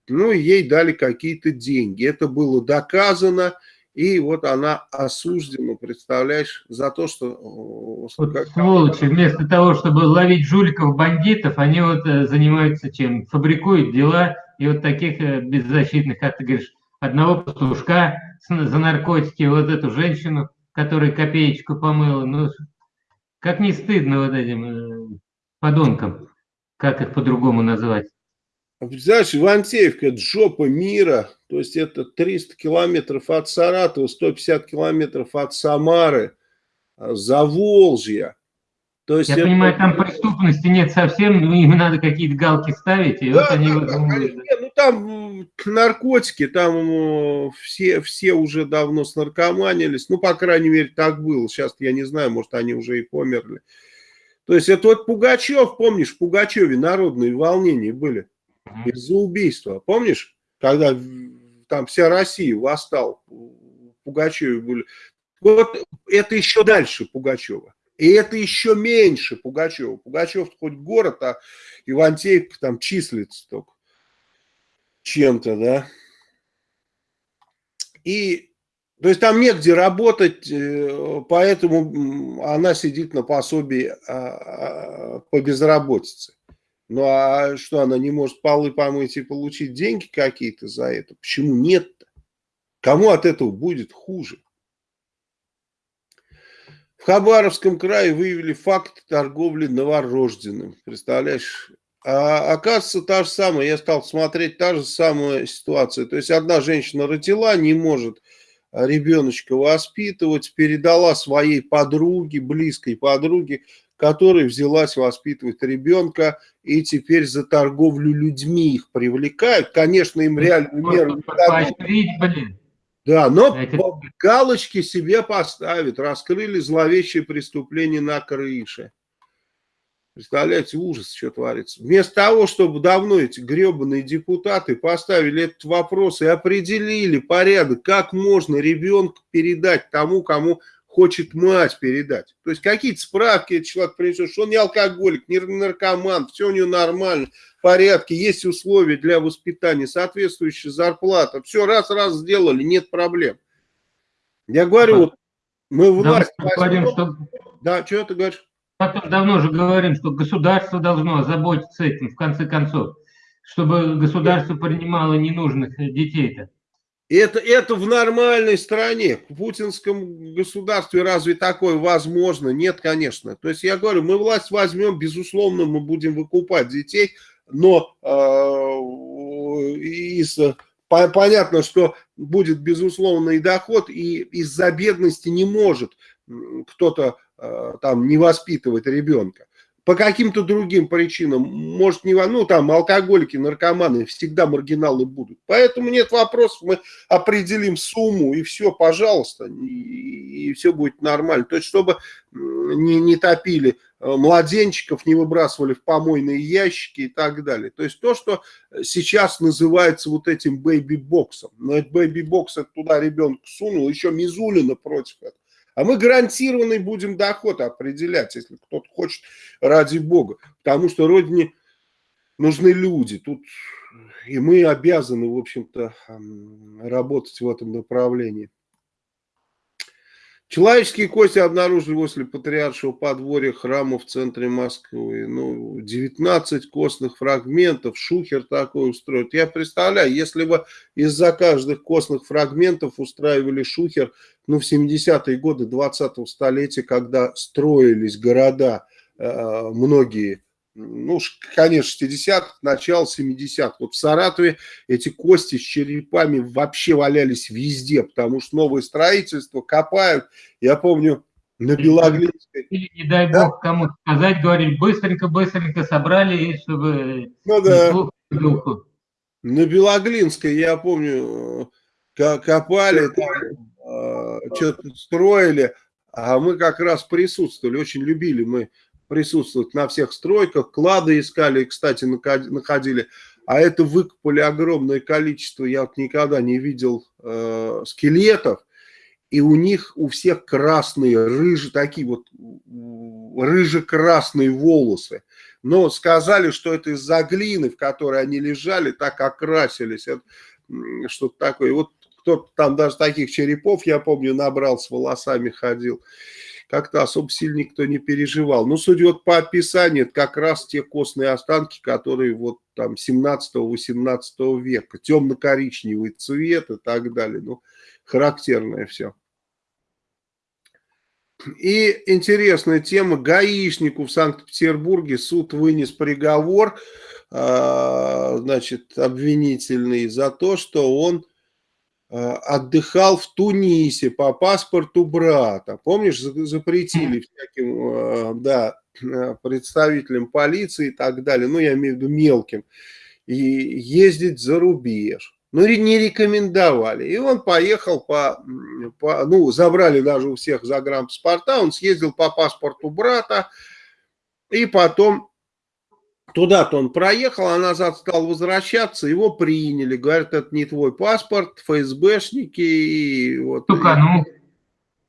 ну и ей дали какие-то деньги. Это было доказано, и вот она осуждена, представляешь, за то, что... Вот как... Сволочи, вместо того, чтобы ловить жуликов, бандитов, они вот э, занимаются чем? Фабрикуют дела, и вот таких э, беззащитных, как ты говоришь, одного пастушка за наркотики, вот эту женщину, которая копеечку помыла, ну, как не стыдно вот этим э, подонкам, как их по-другому назвать? Знаешь, Ивантеевка – это жопа мира, то есть это 300 километров от Саратова, 150 километров от Самары, а, Заволжья. То есть Я это... понимаю, там преступности нет совсем, но им надо какие-то галки ставить, и да, вот они... Да, вот... Нет, ну там наркотики, там все, все уже давно снаркоманились, ну, по крайней мере, так было, сейчас я не знаю, может, они уже и померли. То есть это вот Пугачев, помнишь, в Пугачеве народные волнения были. Из-за убийства. Помнишь, когда там вся Россия восстал, Пугачеве были. Вот это еще дальше Пугачева. И это еще меньше Пугачева. Пугачев хоть город, а Ивантеевка там числится только чем-то, да. И, то есть там негде работать, э, поэтому она сидит на пособии а, а, по безработице. Ну а что, она не может полы помыть и получить деньги какие-то за это? Почему нет-то? Кому от этого будет хуже? В Хабаровском крае выявили факт торговли новорожденным. Представляешь? А оказывается, та же самая, я стал смотреть, та же самая ситуация. То есть одна женщина родила, не может ребеночка воспитывать, передала своей подруге, близкой подруге, которая взялась воспитывать ребенка, и теперь за торговлю людьми их привлекают. Конечно, им реально меру блин. Да, но Эти... галочки себе поставят, раскрыли зловещее преступление на крыше. Представляете, ужас, что творится. Вместо того, чтобы давно эти гребаные депутаты поставили этот вопрос и определили порядок, как можно ребенка передать тому, кому хочет мать передать. То есть какие-то справки этот человек принесет, что он не алкоголик, не наркоман, все у него нормально, в порядке, есть условия для воспитания, соответствующая зарплата. Все раз-раз сделали, нет проблем. Я говорю, вот мы власть... Да, говорим, что... да, что ты говоришь? Потом давно же говорим, что государство должно заботиться этим, в конце концов, чтобы государство принимало ненужных детей-то. Это, это в нормальной стране, в путинском государстве разве такое возможно? Нет, конечно. То есть я говорю, мы власть возьмем, безусловно, мы будем выкупать детей, но э, из, по, понятно, что будет безусловный доход, и из-за бедности не может кто-то э, там не воспитывать ребенка по каким-то другим причинам, может, не, ну, там, алкоголики, наркоманы, всегда маргиналы будут. Поэтому нет вопросов, мы определим сумму, и все, пожалуйста, и, и все будет нормально. То есть, чтобы не, не топили э, младенчиков, не выбрасывали в помойные ящики и так далее. То есть, то, что сейчас называется вот этим бэйби-боксом. Но это бэйби-бокс, туда ребенка сунул, еще Мизулина против этого. А мы гарантированный будем доход определять, если кто-то хочет, ради бога. Потому что родине нужны люди. Тут и мы обязаны, в общем-то, работать в этом направлении. Человеческие кости обнаружили возле патриаршего подворья храма в центре Москвы. Ну, 19 костных фрагментов, шухер такой устроит. Я представляю, если бы из-за каждых костных фрагментов устраивали шухер, ну, в 70-е годы 20-го столетия, когда строились города, э, многие ну, конец 60-х, начало 70-х. Вот в Саратове эти кости с черепами вообще валялись везде, потому что новое строительство копают. Я помню, на Белоглинской. Или, не дай да? бог кому-то сказать, говорили, быстренько-быстренько собрали, чтобы ну, да. духу. На Белоглинской, я помню, копали, там, э, что-то строили, а мы как раз присутствовали, очень любили мы присутствовать на всех стройках, клады искали, кстати, находили, а это выкопали огромное количество, я вот никогда не видел э, скелетов, и у них у всех красные, рыжие, такие вот рыже-красные волосы. Но сказали, что это из-за глины, в которой они лежали, так окрасились. Что-то такое. вот кто-то там даже таких черепов, я помню, набрал, с волосами ходил как-то особо сильно никто не переживал. Но судя вот по описанию, это как раз те костные останки, которые вот там 17-18 века, темно-коричневый цвет и так далее. Ну, характерное все. И интересная тема. Гаишнику в Санкт-Петербурге суд вынес приговор, а, значит, обвинительный за то, что он отдыхал в Тунисе по паспорту брата. Помнишь, запретили всяким э, да, э, представителям полиции и так далее, ну, я имею в виду мелким, и ездить за рубеж. Ну, не рекомендовали. И он поехал по, по ну, забрали даже у всех загранпаспорта, он съездил по паспорту брата, и потом Туда-то он проехал, а назад стал возвращаться, его приняли. Говорят, это не твой паспорт, ФСБшники. И вот, Только, ну...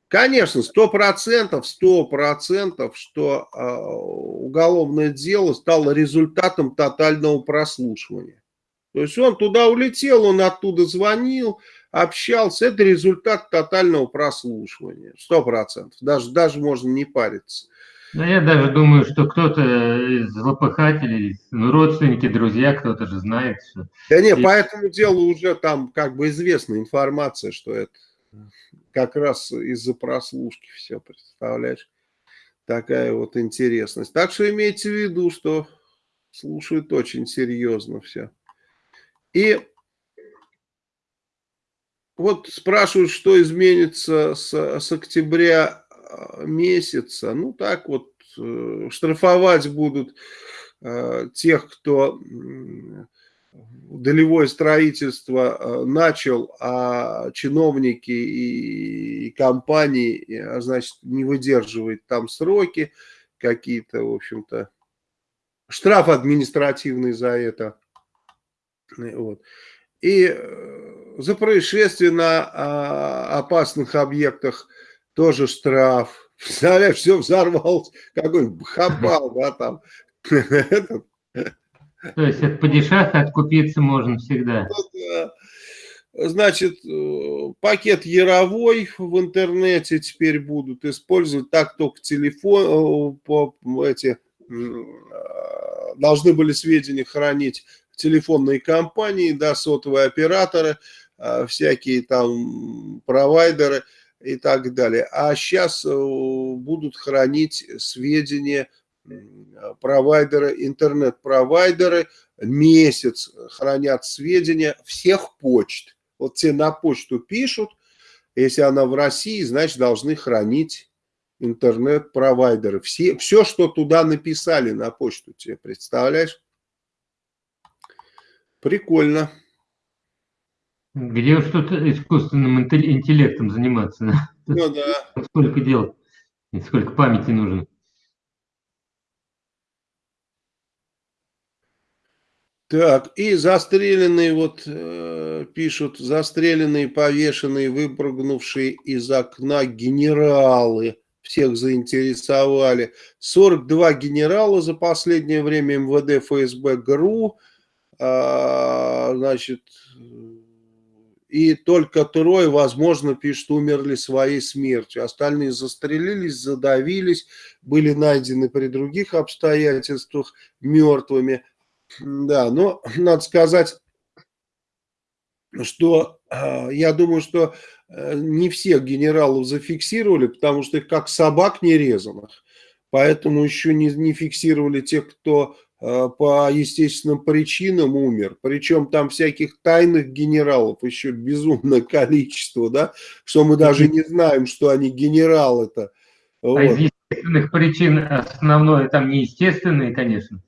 Конечно, сто процентов, сто процентов, что э, уголовное дело стало результатом тотального прослушивания. То есть он туда улетел, он оттуда звонил, общался. Это результат тотального прослушивания. Сто процентов. Даже, даже можно не париться. Да я даже думаю, что кто-то из злопыхателей, ну, родственники, друзья, кто-то же знает. Что... Да не, И... по этому делу уже там как бы известна информация, что это как раз из-за прослушки все, представляешь? Такая вот интересность. Так что имейте в виду, что слушают очень серьезно все. И вот спрашивают, что изменится с, с октября месяца, ну так вот, э, штрафовать будут э, тех, кто долевое строительство э, начал, а чиновники и, компании, а значит, не выдерживают там сроки какие-то, в общем-то, штраф административный за это. Вот. И за происшествие на а, опасных объектах тоже штраф. Представляешь, все взорвалось, какой-нибудь хабал, да, там. То есть от падишаха откупиться можно всегда. Ну Значит, э, пакет Яровой в интернете теперь будут использовать, так только телефон, э, по, эти, э, должны были сведения хранить телефонные компании, да, сотовые операторы, всякие там провайдеры – и так далее. А сейчас э, будут хранить сведения провайдеры, интернет-провайдеры, месяц хранят сведения всех почт. Вот те на почту пишут, если она в России, значит должны хранить интернет-провайдеры. Все, все, что туда написали на почту, тебе представляешь? Прикольно. Где что-то искусственным интеллектом заниматься? Ну да. Сколько дел сколько памяти нужно. Так, и застреленные, вот э, пишут, застреленные, повешенные, выпрыгнувшие из окна генералы. Всех заинтересовали. 42 генерала за последнее время МВД, ФСБ, ГРУ. А, значит, и только трое, возможно, пишут, умерли своей смертью. Остальные застрелились, задавились, были найдены при других обстоятельствах мертвыми. Да, но надо сказать, что э, я думаю, что э, не всех генералов зафиксировали, потому что их как собак нерезанных. Поэтому еще не, не фиксировали тех, кто по естественным причинам умер. Причем там всяких тайных генералов еще безумное количество, да, что мы даже не знаем, что они генералы-то. Вот. А из естественных причин основное там неестественные, конечно,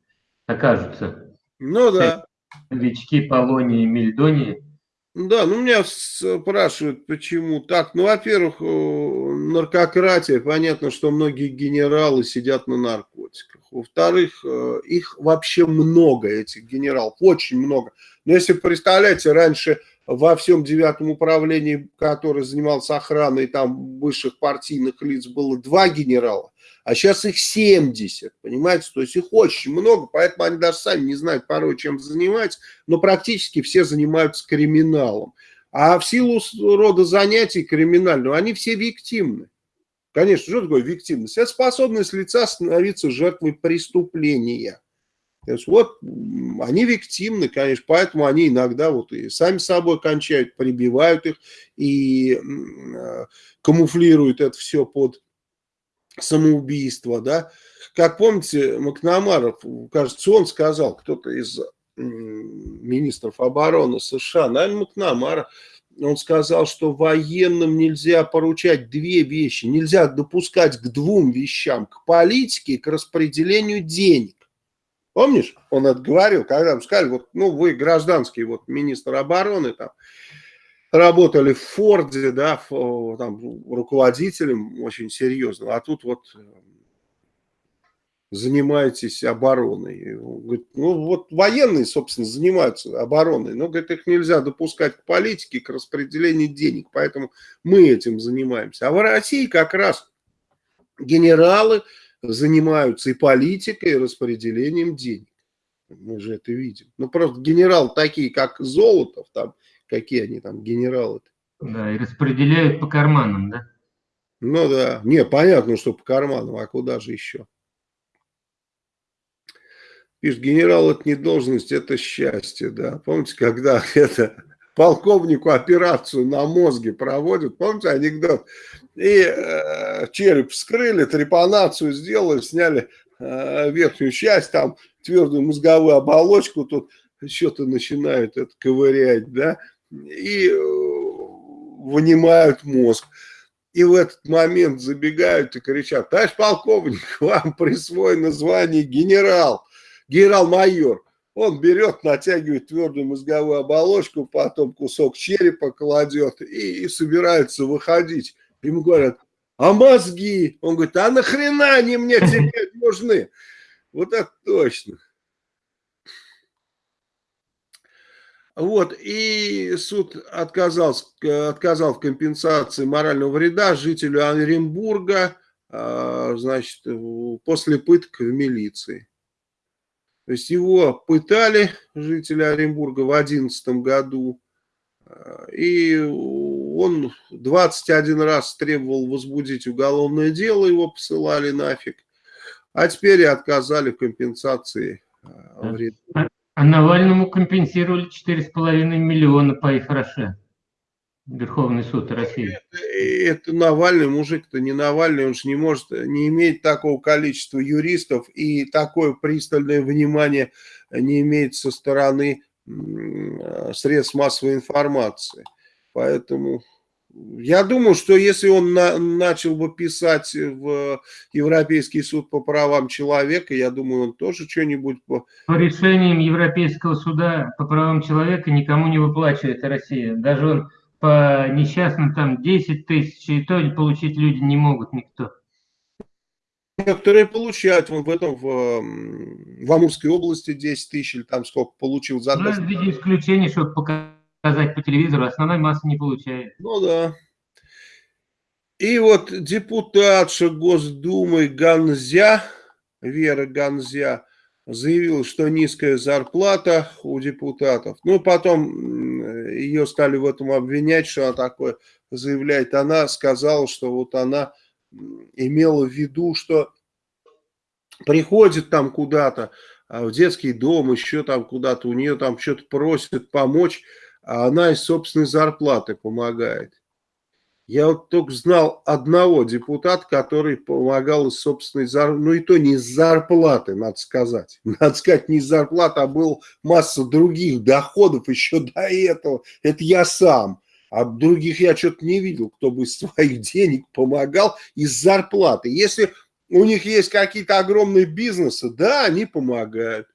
окажутся. Ну да. Новички Полонии и Мельдонии. Да, ну меня спрашивают, почему так. Ну, во-первых, наркократия. Понятно, что многие генералы сидят на наркотиках. Во-вторых, э, их вообще много, этих генералов, очень много. Но если представляете, раньше во всем девятом управлении, который занимался охраной там высших партийных лиц, было два генерала а сейчас их 70, понимаете, то есть их очень много, поэтому они даже сами не знают порой, чем занимаются, но практически все занимаются криминалом. А в силу рода занятий криминального, они все виктимны. Конечно, что такое виктимность? Это способность лица становиться жертвой преступления. То есть вот они виктимны, конечно, поэтому они иногда вот и сами собой кончают, прибивают их и э, камуфлируют это все под самоубийства, да. Как помните, Макнамаров, кажется, он сказал, кто-то из министров обороны США, наверное, Макнамара, он сказал, что военным нельзя поручать две вещи, нельзя допускать к двум вещам, к политике и к распределению денег. Помнишь, он это когда ему сказали, вот, ну, вы гражданский вот министр обороны, там, работали в Форде, да, там, руководителем очень серьезным, а тут вот занимаетесь обороной. Он говорит, ну вот военные, собственно, занимаются обороной, но, говорит, их нельзя допускать к политике, к распределению денег, поэтому мы этим занимаемся. А в России как раз генералы занимаются и политикой, и распределением денег. Мы же это видим. Ну, просто генерал такие, как Золотов, там, какие они там генералы -то. Да, и распределяют по карманам, да? Ну да, не, понятно, что по карманам, а куда же еще? Пишет, генерал это не должность, это счастье, да. Помните, когда это полковнику операцию на мозге проводят, помните анекдот? И э, череп вскрыли, трепанацию сделали, сняли э, верхнюю часть, там твердую мозговую оболочку, тут что-то начинают это ковырять, да, и э, вынимают мозг. И в этот момент забегают и кричат, товарищ полковник, вам присвоено звание генерал, генерал-майор. Он берет, натягивает твердую мозговую оболочку, потом кусок черепа кладет и, и собирается выходить. Ему говорят, а мозги? Он говорит, а нахрена они мне теперь нужны? Вот это точно. Вот, и суд отказался, отказал в компенсации морального вреда жителю Оренбурга, а, значит, после пыток в милиции. То есть его пытали, жители Оренбурга, в 2011 году, а, и он 21 раз требовал возбудить уголовное дело, его посылали нафиг, а теперь и отказали в компенсации а, вреда. А Навальному компенсировали 4,5 миллиона по Ифраше. Верховный суд России. Это, это Навальный, мужик-то не Навальный, он же не может, не имеет такого количества юристов и такое пристальное внимание не имеет со стороны средств массовой информации. Поэтому я думаю, что если он на, начал бы писать в Европейский суд по правам человека, я думаю, он тоже что-нибудь... По... по решениям Европейского суда по правам человека никому не выплачивает Россия. Даже он по несчастным там 10 тысяч, и то получить люди не могут никто. Некоторые получают, он в этом, в, в Амурской области 10 тысяч, или там сколько получил за... Ну, в виде исключения, чтобы показать по телевизору, основной массы не получает. Ну да. И вот депутатша Госдумы Ганзя, Вера Ганзя, заявила, что низкая зарплата у депутатов. Ну, потом ее стали в этом обвинять, что она такое заявляет. Она сказала, что вот она имела в виду, что приходит там куда-то, а, в детский дом, еще там куда-то, у нее там что-то просят помочь, а она из собственной зарплаты помогает. Я вот только знал одного депутата, который помогал из собственной зарплаты, ну и то не из зарплаты, надо сказать. Надо сказать, не из зарплаты, а был масса других доходов еще до этого. Это я сам. А других я что-то не видел, кто бы из своих денег помогал из зарплаты. Если у них есть какие-то огромные бизнесы, да, они помогают.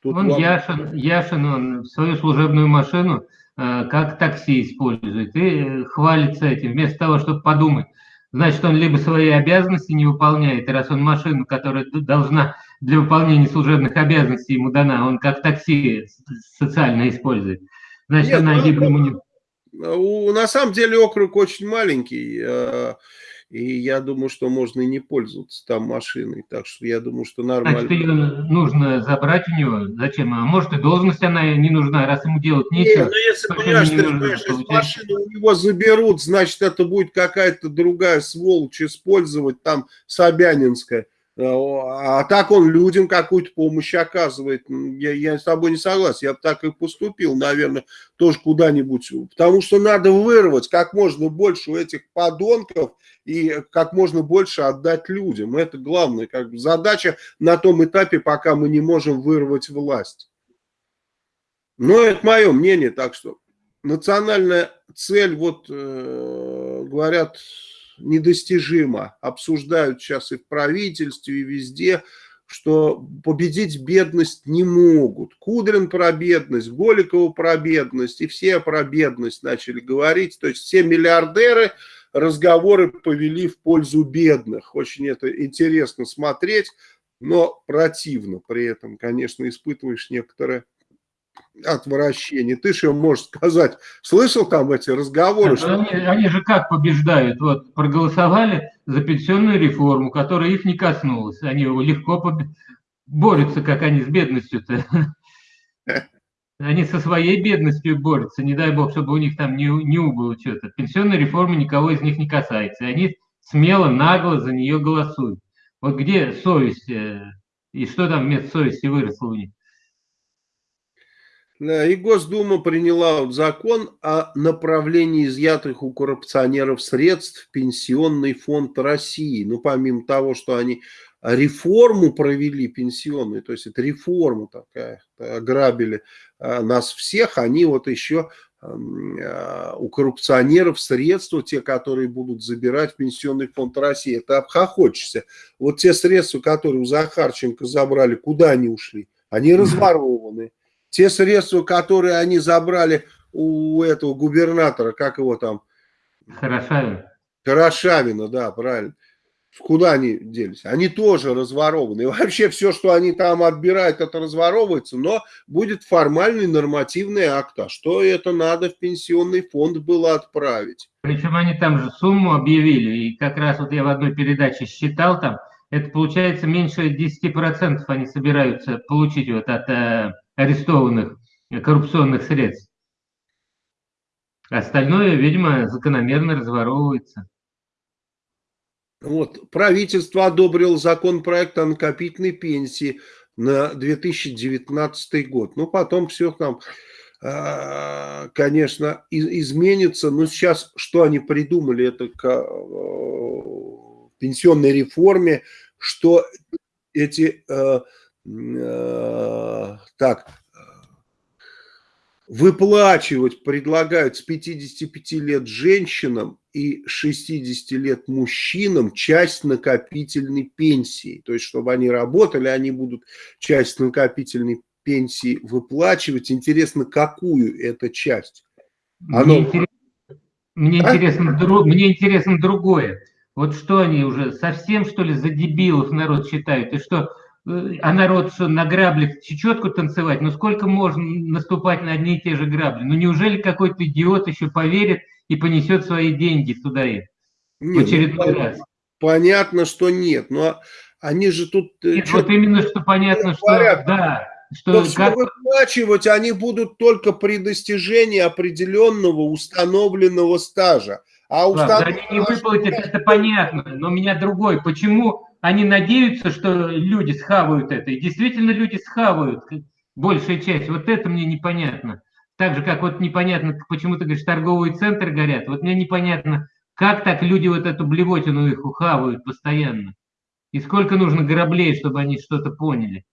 Тут он вам... Яшин, Яшин, он свою служебную машину как такси использует, и э, хвалится этим, вместо того, чтобы подумать, значит, он либо свои обязанности не выполняет, и раз он машину, которая должна для выполнения служебных обязанностей ему дана, он как такси социально использует, значит, Нет, она ну, либо ему не... На самом деле округ очень маленький, э, и я думаю, что можно и не пользоваться там машиной. Так что я думаю, что нормально. Значит, ее нужно забрать у него. Зачем? А может и должность она не нужна, раз ему делать нечего. Не, ну если, понимаешь, ты, понимаешь, если машину у него заберут, значит, это будет какая-то другая сволочь использовать, там, Собянинская. А так он людям какую-то помощь оказывает. Я, я с тобой не согласен. Я бы так и поступил, наверное, тоже куда-нибудь. Потому что надо вырвать как можно больше у этих подонков и как можно больше отдать людям. Это главная как бы, задача на том этапе, пока мы не можем вырвать власть. Но это мое мнение, так что национальная цель, вот э, говорят, недостижимо. Обсуждают сейчас и в правительстве, и везде, что победить бедность не могут. Кудрин про бедность, Голикова про бедность, и все про бедность начали говорить. То есть все миллиардеры разговоры повели в пользу бедных. Очень это интересно смотреть. но противно при этом, конечно, испытываешь некоторое отвращение. Ты же можешь сказать, слышал там эти разговоры? Что... Они, они же как побеждают? Вот проголосовали за пенсионную реформу, которая их не коснулась. Они легко поб... борются, как они с бедностью-то. Они со своей бедностью борются, не дай бог, чтобы у них там не, не убыло что-то. Пенсионная реформа никого из них не касается. Они смело, нагло за нее голосуют. Вот где совесть э, и что там вместо совести выросло у них? Да, и Госдума приняла закон о направлении изъятых у коррупционеров средств в Пенсионный фонд России. Ну, помимо того, что они реформу провели пенсионную, то есть это реформа такая, ограбили а, нас всех, они вот еще а, у коррупционеров средства, те, которые будут забирать в Пенсионный фонд России, это обхохочешься. Вот те средства, которые у Захарченко забрали, куда они ушли? Они разворованы. Те средства, которые они забрали у этого губернатора, как его там? Хорошавина. Хорошавина, да, правильно. Куда они делись? Они тоже разворованы. И вообще все, что они там отбирают, это разворовывается, но будет формальный нормативный акт. А что это надо в пенсионный фонд было отправить? Причем они там же сумму объявили. И как раз вот я в одной передаче считал там, это получается меньше 10% они собираются получить вот от э, арестованных коррупционных средств. Остальное, видимо, закономерно разворовывается. Вот, правительство одобрило законопроект о накопительной пенсии на 2019 год. Ну, потом все там, а, конечно, изменится. Но сейчас что они придумали, это к э, пенсионной реформе, что эти э, Э, так, выплачивать предлагают с 55 лет женщинам и 60 лет мужчинам часть накопительной пенсии. То есть, чтобы они работали, они будут часть накопительной пенсии выплачивать. Интересно, какую это часть? Оно... Мне, интерес... мне, а? интересно, дру... мне интересно другое. Вот что они уже совсем, что ли, за дебилов народ считают? И что а народ что, на граблях чечетку танцевать? Ну сколько можно наступать на одни и те же грабли? Ну неужели какой-то идиот еще поверит и понесет свои деньги туда и нет, в очередной ну, раз? Понятно, что нет, но они же тут... Э, нет, вот именно, что понятно, что говорят, да. Что, что как... выплачивать они будут только при достижении определенного установленного стажа. А установ... да, они не выплатят, это понятно, но у меня другой. Почему они надеются, что люди схавают это. И действительно люди схавают большая часть. Вот это мне непонятно. Так же, как вот непонятно, почему ты говоришь, торговые центры горят. Вот мне непонятно, как так люди вот эту блевотину их ухавают постоянно. И сколько нужно граблей, чтобы они что-то поняли.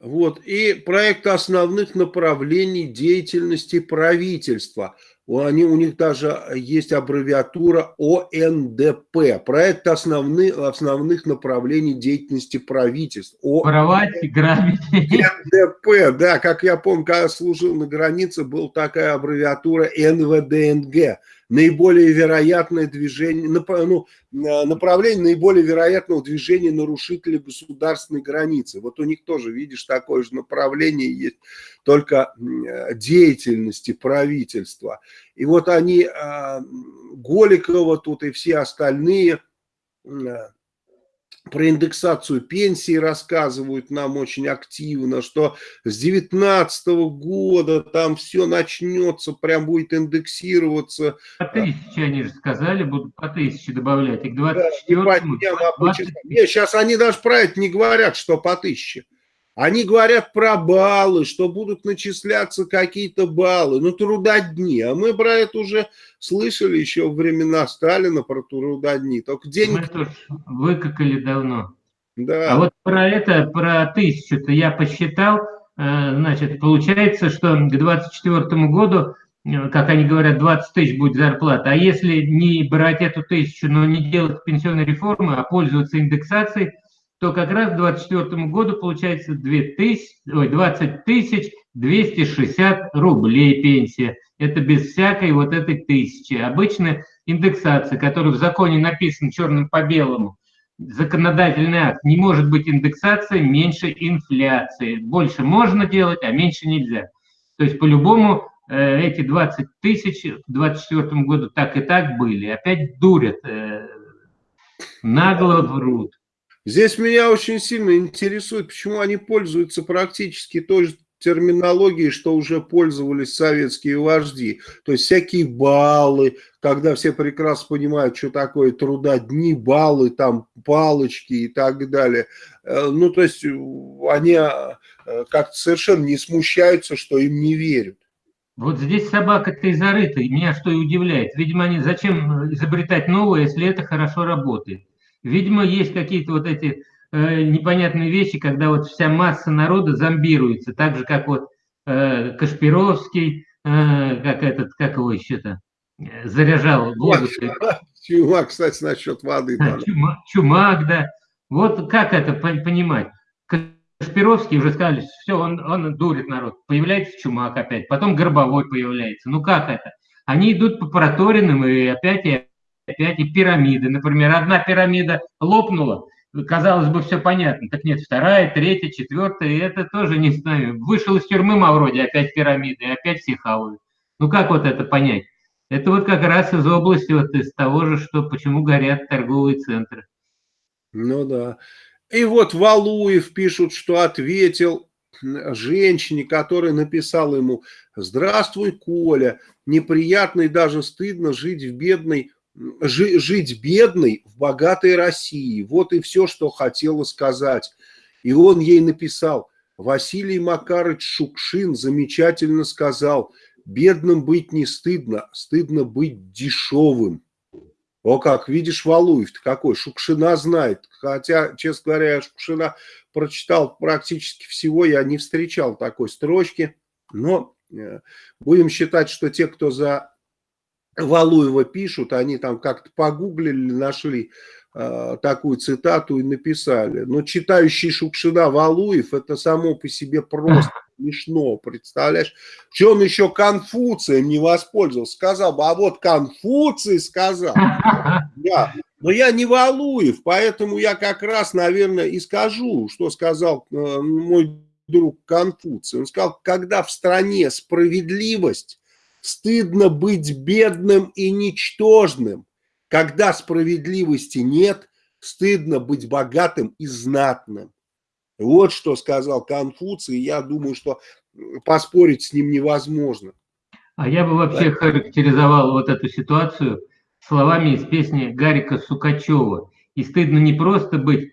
Вот. И проект основных направлений деятельности правительства – они, у них даже есть аббревиатура ОНДП, проект основных, основных направлений деятельности правительств. О... Воровать, грабить. НДП, да, как я помню, когда служил на границе, была такая аббревиатура НВДНГ наиболее вероятное движение, ну, направление наиболее вероятного движения нарушителей государственной границы. Вот у них тоже, видишь, такое же направление есть, только деятельности правительства. И вот они, а, Голикова тут и все остальные про индексацию пенсии рассказывают нам очень активно, что с 19 года там все начнется, прям будет индексироваться. По тысяче они же сказали, будут по тысяче добавлять, и к 24 да, 20... Нет, сейчас они даже про это не говорят, что по тысяче. Они говорят про баллы, что будут начисляться какие-то баллы, ну трудодни. А мы про это уже слышали еще во времена Сталина, про трудодни. Только денег... Мы тоже выкакали давно. Да. А вот про это, про тысячу-то я посчитал, э, значит, получается, что к 24 году, э, как они говорят, 20 тысяч будет зарплата. А если не брать эту тысячу, но не делать пенсионной реформы, а пользоваться индексацией, то как раз к 2024 году получается 2000, ой, 20 тысяч 260 рублей пенсия. Это без всякой вот этой тысячи. Обычная индексация, которая в законе написана черным по белому, законодательный акт. Не может быть индексация меньше инфляции. Больше можно делать, а меньше нельзя. То есть по-любому э, эти 20 тысяч в 2024 году так и так были. Опять дурят, э, нагло врут. Здесь меня очень сильно интересует, почему они пользуются практически той же терминологии, что уже пользовались советские вожди. То есть всякие баллы, когда все прекрасно понимают, что такое труда дни, баллы, там палочки и так далее. Э, ну, то есть они э, как-то совершенно не смущаются, что им не верят. Вот здесь собака-то и зарыта, и меня что и удивляет. Видимо, они зачем изобретать новое, если это хорошо работает? Видимо, есть какие-то вот эти э, непонятные вещи, когда вот вся масса народа зомбируется, так же, как вот э, Кашпировский, э, как этот, как его еще-то, э, заряжал воду. Чумак, кстати, насчет воды. Да. Чумак, чумак, да. Вот как это понимать? Кашпировский уже сказали, все, он, он дурит народ. Появляется Чумак опять, потом Горбовой появляется. Ну как это? Они идут по проторенным и опять и опять и пирамиды. Например, одна пирамида лопнула, казалось бы, все понятно. Так нет, вторая, третья, четвертая, и это тоже не знаю. Вышел из тюрьмы Мавроди, опять пирамиды, опять все хавают. Ну как вот это понять? Это вот как раз из области, вот из того же, что почему горят торговые центры. Ну да. И вот Валуев пишут, что ответил женщине, которая написала ему «Здравствуй, Коля, неприятно и даже стыдно жить в бедной жить бедной в богатой России. Вот и все, что хотела сказать. И он ей написал, Василий Макарыч Шукшин замечательно сказал, бедным быть не стыдно, стыдно быть дешевым. О как, видишь, Валуев-то какой, Шукшина знает. Хотя, честно говоря, Шукшина прочитал практически всего, я не встречал такой строчки. Но э, будем считать, что те, кто за Валуева пишут, они там как-то погуглили, нашли э, такую цитату и написали. Но читающий Шукшина Валуев, это само по себе просто смешно, представляешь? Что он еще Конфуцием не воспользовался? Сказал бы, а вот Конфуций сказал. Да. Но я не Валуев, поэтому я как раз, наверное, и скажу, что сказал э, мой друг Конфуций. Он сказал, когда в стране справедливость Стыдно быть бедным и ничтожным. Когда справедливости нет, стыдно быть богатым и знатным. Вот что сказал Конфуций, я думаю, что поспорить с ним невозможно. А я бы вообще да? характеризовал вот эту ситуацию словами из песни Гарика Сукачева. И стыдно не просто быть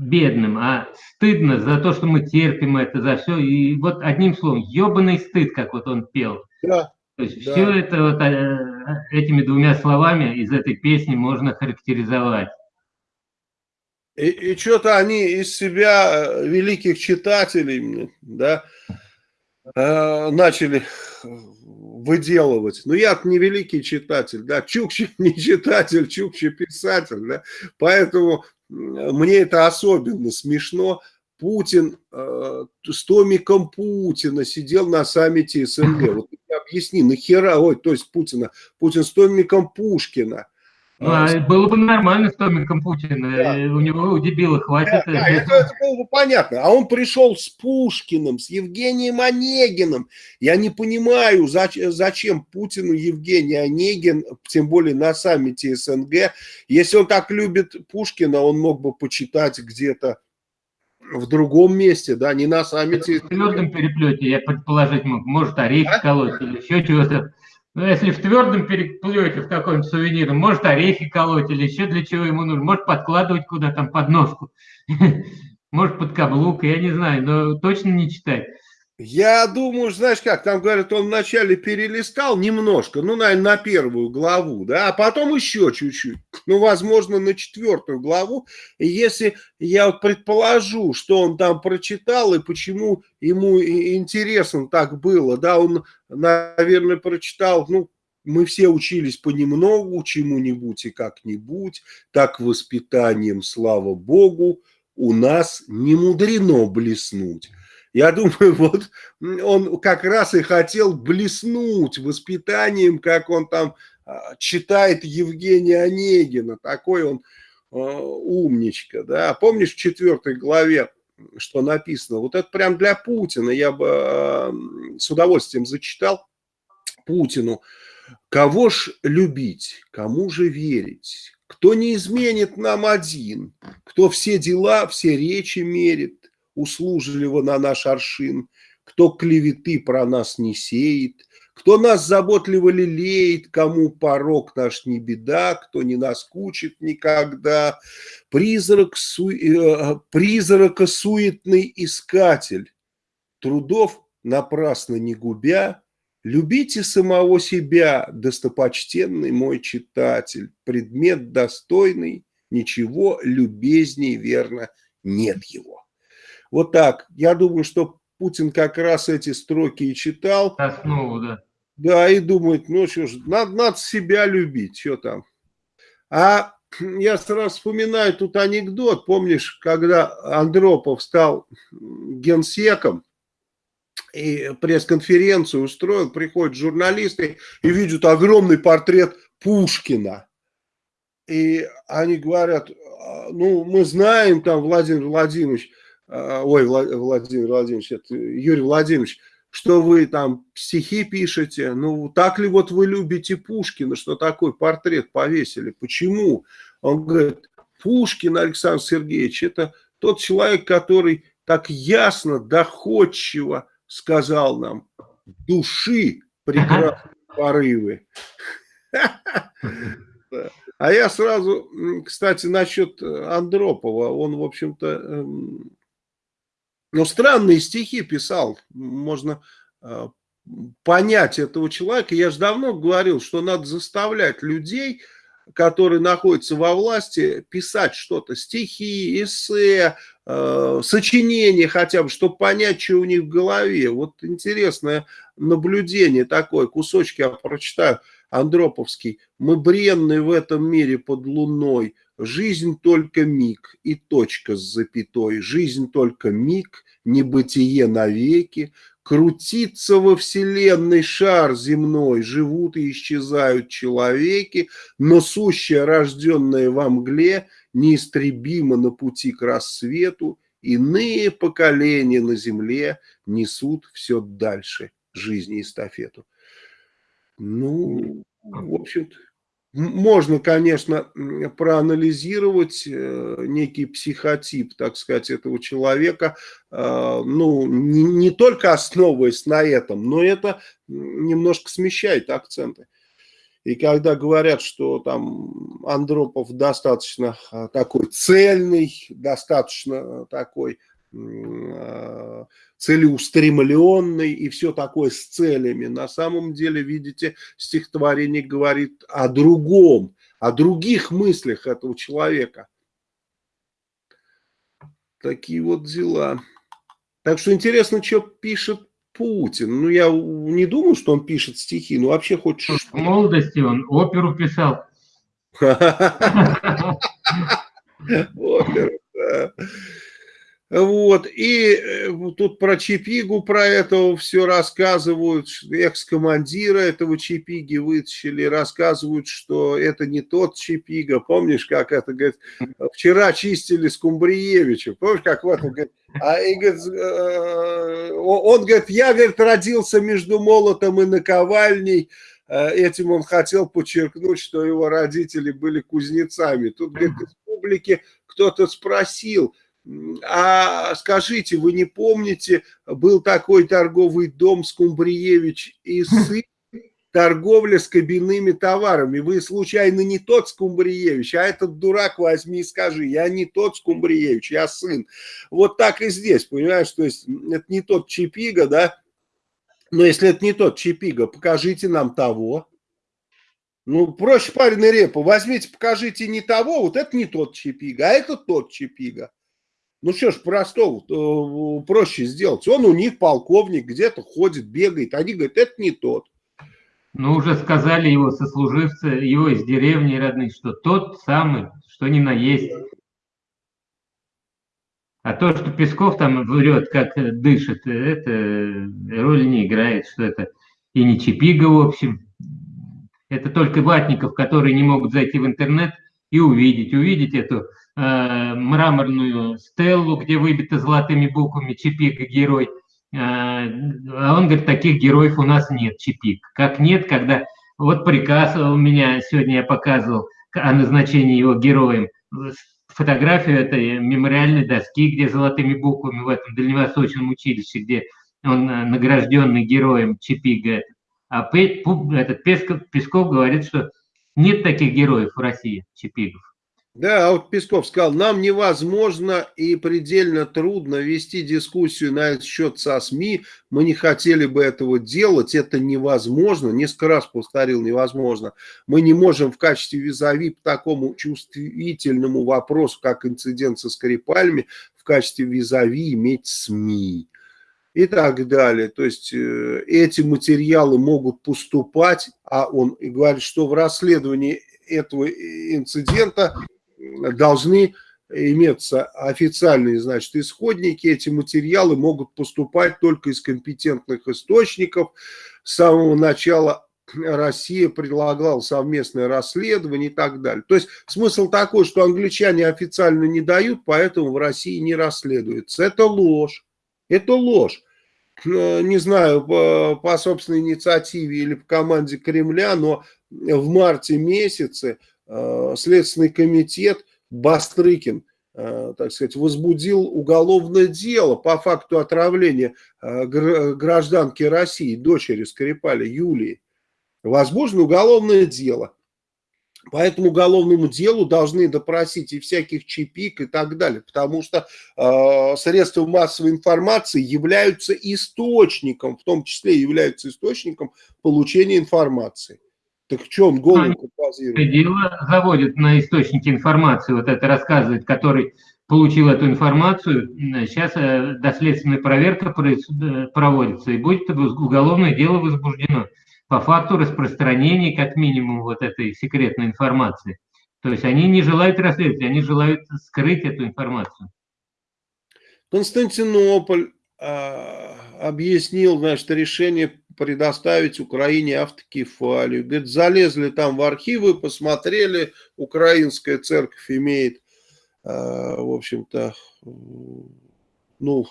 бедным, а стыдно за то, что мы терпим это, за все. И вот одним словом, ебаный стыд, как вот он пел. Да. Есть да. все это вот э, этими двумя словами из этой песни можно характеризовать. И, и что-то они из себя э, великих читателей, да, э, начали выделывать. Но я не великий читатель, да, Чукчи не читатель, Чукчи писатель, да, поэтому мне это особенно смешно. Путин э, с томиком Путина сидел на саммите СНГ. Вот объясни, нахера, ой, то есть Путина, Путин с томиком Пушкина. Ну, а, было бы нормально с томиком Путина, да. у него у дебила хватит. Да, да, это, это было бы понятно. А он пришел с Пушкиным, с Евгением Онегиным. Я не понимаю, зачем, зачем Путину Евгений Онегин, тем более на саммите СНГ. Если он так любит Пушкина, он мог бы почитать где-то в другом месте, да, не на саммите. В твердом переплете, я предположить мог, может орехи а? колоть или еще чего-то. Но если в твердом переплете в каком-нибудь сувенирном, может орехи колоть или еще для чего ему нужно, может подкладывать куда там под ножку, может под каблук, я не знаю, но точно не читать. Я думаю, знаешь как, там говорят, он вначале перелистал немножко, ну, наверное, на первую главу, да, а потом еще чуть-чуть, ну, возможно, на четвертую главу. И если я вот предположу, что он там прочитал и почему ему интересно так было, да, он, наверное, прочитал, ну, мы все учились понемногу, чему-нибудь и как-нибудь, так воспитанием, слава Богу, у нас не мудрено блеснуть. Я думаю, вот он как раз и хотел блеснуть воспитанием, как он там а, читает Евгения Онегина. Такой он умничка, да. Помнишь в четвертой главе, что написано? Вот это прям для Путина, я бы с удовольствием зачитал Путину. Кого ж любить, кому же верить? Кто не изменит нам один, кто все дела, все речи мерит, услужливо на наш аршин, кто клеветы про нас не сеет, кто нас заботливо лелеет, кому порог наш не беда, кто не наскучит никогда. Призрак, су... э, призрака суетный искатель, трудов напрасно не губя, Любите самого себя, достопочтенный мой читатель, предмет достойный, ничего любезней, верно, нет его. Вот так. Я думаю, что Путин как раз эти строки и читал. Основу, да. Да, и думает, ну что ж, надо, надо себя любить, что там. А я сразу вспоминаю тут анекдот, помнишь, когда Андропов стал генсеком, и пресс-конференцию устроил, приходят журналисты и видят огромный портрет Пушкина. И они говорят, «А, ну, мы знаем, там, Владимир Владимирович, ой, Владимир Владимирович, это Юрий Владимирович, что вы там стихи пишете, ну так ли вот вы любите Пушкина, что такой портрет повесили, почему? Он говорит, Пушкин Александр Сергеевич, это тот человек, который так ясно, доходчиво сказал нам, души прекрасные порывы. А я сразу, кстати, насчет Андропова, он, в общем-то, эм, ну, странные стихи писал, можно э, понять этого человека. Я же давно говорил, что надо заставлять людей, которые находятся во власти, писать что-то, стихи, эссе, э, сочинения хотя бы, чтобы понять, что у них в голове. Вот интересное наблюдение такое, кусочки я прочитаю, Андроповский. «Мы бренны в этом мире под луной, Жизнь только миг и точка с запятой, жизнь только миг, небытие навеки, крутится во вселенной шар земной, живут и исчезают человеки, но сущее, рожденное во мгле, неистребимо на пути к рассвету, иные поколения на земле несут все дальше жизни эстафету. Ну, в общем-то, можно, конечно, проанализировать э, некий психотип, так сказать, этого человека, э, ну, не, не только основываясь на этом, но это немножко смещает акценты. И когда говорят, что там Андропов достаточно э, такой цельный, достаточно такой целеустремленный и все такое с целями. На самом деле, видите, стихотворение говорит о другом, о других мыслях этого человека. Такие вот дела. Так что интересно, что пишет Путин. Ну, я не думаю, что он пишет стихи, но вообще хоть что В молодости он оперу писал. Оперу, да. Вот, и э, тут про Чипигу, про этого все рассказывают, экс-командира этого Чипиги вытащили, рассказывают, что это не тот Чипига, помнишь, как это, говорит, вчера чистили Скумбриевича, помнишь, как вот он говорит, а, и, говорит, э, он говорит, я, говорит, родился между молотом и наковальней, э, этим он хотел подчеркнуть, что его родители были кузнецами. Тут, говорит, из публики кто-то спросил, а скажите, вы не помните, был такой торговый дом Скумбриевич и сын, торговля с кабинными товарами. Вы случайно не тот Скумбриевич, а этот дурак возьми и скажи, я не тот Скумбриевич, я сын. Вот так и здесь, понимаешь, то есть это не тот Чипига, да, но если это не тот Чипига, покажите нам того. Ну, проще парень репу, возьмите, покажите не того, вот это не тот Чипига, а это тот Чипига. Ну что ж, простого, э, проще сделать. Он у них полковник, где-то ходит, бегает. Они говорят, это не тот. Ну, уже сказали его сослуживцы, его из деревни родных, что тот самый, что ни на есть. А то, что Песков там врет, как дышит, это роли не играет, что это и не Чипига, в общем. Это только ватников, которые не могут зайти в интернет и увидеть. Увидеть эту э, мраморную стеллу, где выбиты золотыми буквами Чипик герой. Э, а он говорит, таких героев у нас нет, Чипик. Как нет, когда... Вот приказ у меня сегодня я показывал о назначении его героем. Фотографию этой мемориальной доски, где золотыми буквами в этом дальневосточном училище, где он э, награжденный героем Чипига. А Песков, Песков говорит, что нет таких героев в России, Чипигов. Да, а вот Песков сказал, нам невозможно и предельно трудно вести дискуссию на этот счет со СМИ, мы не хотели бы этого делать, это невозможно, несколько раз повторил, невозможно. Мы не можем в качестве визави по такому чувствительному вопросу, как инцидент со Скрипальми, в качестве визави иметь СМИ и так далее. То есть э, эти материалы могут поступать, а он говорит, что в расследовании этого инцидента должны иметься официальные, значит, исходники. Эти материалы могут поступать только из компетентных источников. С самого начала Россия предлагала совместное расследование и так далее. То есть смысл такой, что англичане официально не дают, поэтому в России не расследуется. Это ложь. Это ложь. Э, не знаю, по, по собственной инициативе или по команде Кремля, но в марте месяце Следственный комитет Бастрыкин, э, так сказать, возбудил уголовное дело по факту отравления э, гражданки России, дочери Скрипаля Юлии. Возможно, уголовное дело. По этому уголовному делу должны допросить и всяких чипик и так далее, потому что э, средства массовой информации являются источником, в том числе являются источником получения информации. Так что он голову базирует? Дело заводит на источники информации, вот это рассказывает, который получил эту информацию. Сейчас э, доследственная проверка э, проводится, и будет уголовное дело возбуждено по факту распространения, как минимум, вот этой секретной информации. То есть они не желают расследовать, они желают скрыть эту информацию. Константинополь э, объяснил, значит, решение предоставить Украине автокефалию. Говорит, залезли там в архивы, посмотрели, украинская церковь имеет, э, в общем-то, ну,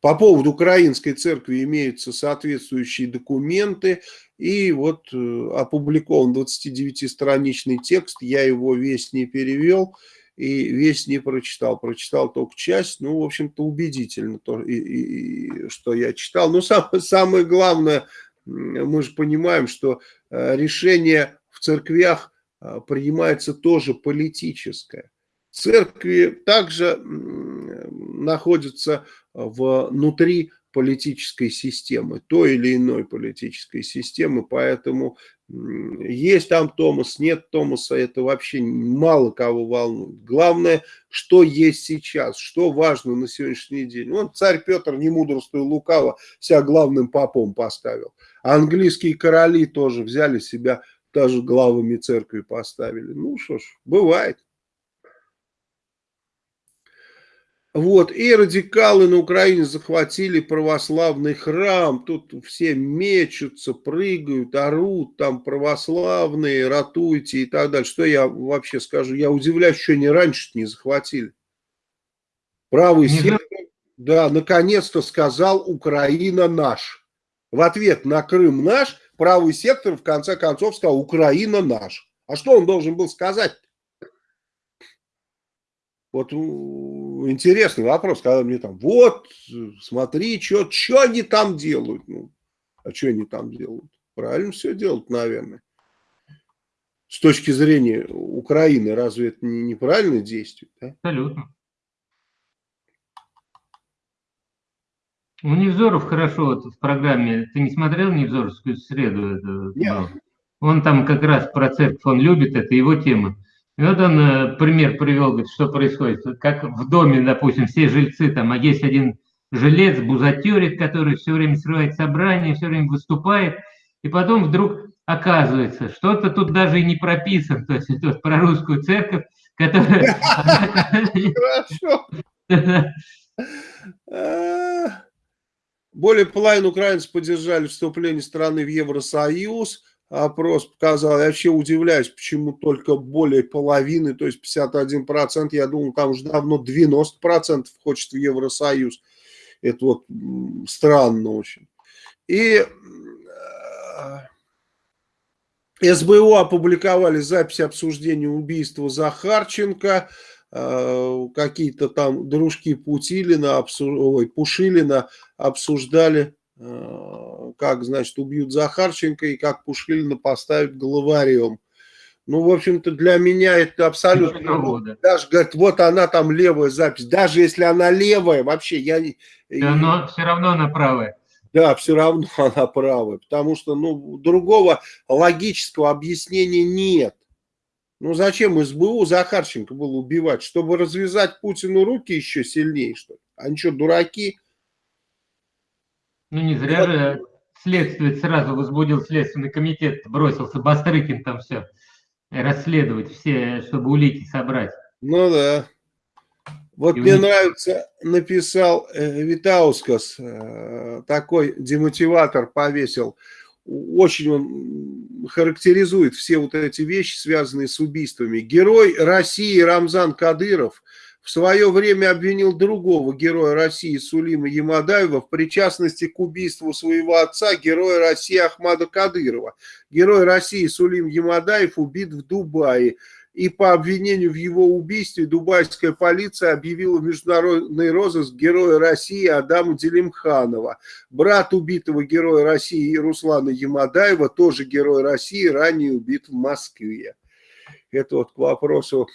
по поводу украинской церкви имеются соответствующие документы, и вот э, опубликован 29-страничный текст, я его весь не перевел, и весь не прочитал, прочитал только часть, ну, в общем-то, убедительно, то, и, и, и, что я читал. Но самое, самое главное, мы же понимаем, что э, решение в церквях э, принимается тоже политическое. Церкви также находятся внутри политической системы, той или иной политической системы, поэтому есть там Томас, нет Томаса, это вообще мало кого волнует. Главное, что есть сейчас, что важно на сегодняшний день. Вон царь Петр, не мудрствуя лукаво, себя главным попом поставил. А английские короли тоже взяли себя, даже главами церкви поставили. Ну что ж, бывает. Вот, и радикалы на Украине захватили православный храм, тут все мечутся, прыгают, орут, там православные, ратуйте и так далее. Что я вообще скажу? Я удивляюсь, что они раньше не захватили. Правый не сектор, да, наконец-то сказал «Украина наш». В ответ на Крым наш, правый сектор в конце концов сказал «Украина наш». А что он должен был сказать? Вот интересный вопрос, когда мне там, вот, смотри, что они там делают. Ну, а что они там делают? Правильно все делают, наверное. С точки зрения Украины, разве это не неправильное действие? Да? Абсолютно. Ну, Невзоров хорошо вот в программе, ты не смотрел Невзоровскую среду? Нет. Он там как раз про церковь, он любит, это его тема. И вот он э, пример привел, говорит, что происходит. Как в доме, допустим, все жильцы, там, а есть один жилец, бузатерик, который все время срывает собрание, все время выступает, и потом вдруг оказывается, что-то тут даже и не прописано, то есть это про русскую церковь, которая... Хорошо. Более половины украинцев поддержали вступление страны в Евросоюз, опрос показал. Я вообще удивляюсь, почему только более половины, то есть 51%, я думал, там уже давно 90% хочет в Евросоюз. Это вот странно очень. И э, СБУ опубликовали запись обсуждения убийства Захарченко. Э, какие-то там дружки Путилина, ой, Пушилина обсуждали Э, как, значит, убьют Захарченко и как Пушилина поставят главарем. Ну, в общем-то, для меня это абсолютно... Ну, даже, говорит, вот она там левая запись. Даже если она левая, вообще я... Но все равно она правая. Да, все равно она правая. Потому что, ну, другого логического объяснения нет. Ну, зачем СБУ Захарченко было убивать? Чтобы развязать Путину руки еще сильнее, что ли? Они что, дураки? Ну не зря же следствие сразу возбудил следственный комитет, бросился Бастрыкин там все расследовать, все, чтобы улики собрать. Ну да. Вот И мне них... нравится, написал э, Витаускас, э, такой демотиватор повесил. Очень он характеризует все вот эти вещи, связанные с убийствами. Герой России Рамзан Кадыров – в свое время обвинил другого героя России Сулима Ямадаева в причастности к убийству своего отца, героя России Ахмада Кадырова. Герой России Сулим Ямадаев убит в Дубае. И по обвинению в его убийстве дубайская полиция объявила международный розыск героя России Адама Делимханова. Брат убитого героя России Руслана Ямадаева, тоже герой России, ранее убит в Москве. Это вот к вопросу.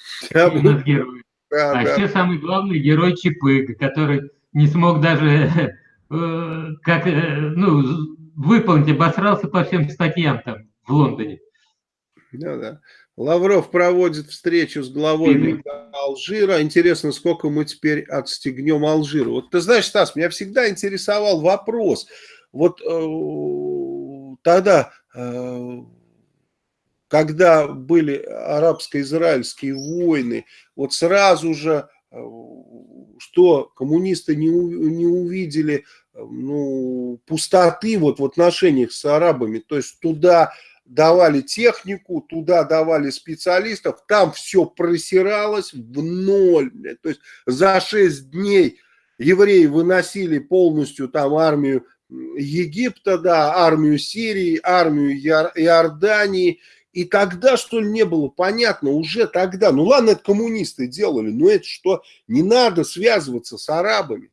Герой. Да, а да. еще самый главный герой Чипыга, который не смог даже э, как, э, ну, выполнить, обосрался по всем статьям там в Лондоне. Да, да. Лавров проводит встречу с главой Лига Алжира. Интересно, сколько мы теперь отстегнем Алжира. Вот ты знаешь, Стас, меня всегда интересовал вопрос. Вот э, тогда э, когда были арабско-израильские войны, вот сразу же, э, что коммунисты не, не увидели э, ну, пустоты вот в отношениях с арабами, то есть туда давали технику, туда давали специалистов, там все просиралось в ноль. То есть за 6 дней евреи выносили полностью там армию Египта, да, армию Сирии, армию Иордании, и тогда, что ли, не было понятно, уже тогда, ну ладно, это коммунисты делали, но это что, не надо связываться с арабами.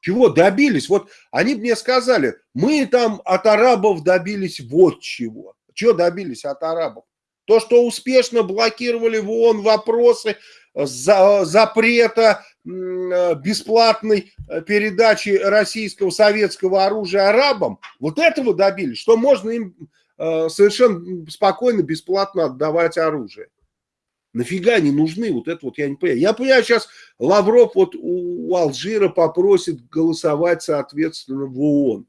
Чего добились? Вот они мне сказали, мы там от арабов добились вот чего. Чего добились от арабов? То, что успешно блокировали в ООН вопросы за, запрета бесплатной передачи российского советского оружия арабам, вот этого добились, что можно им Э, совершенно спокойно, бесплатно отдавать оружие. Нафига они нужны? Вот это вот я не понимаю. Я понимаю, сейчас Лавров вот у Алжира попросит голосовать, соответственно, в ООН.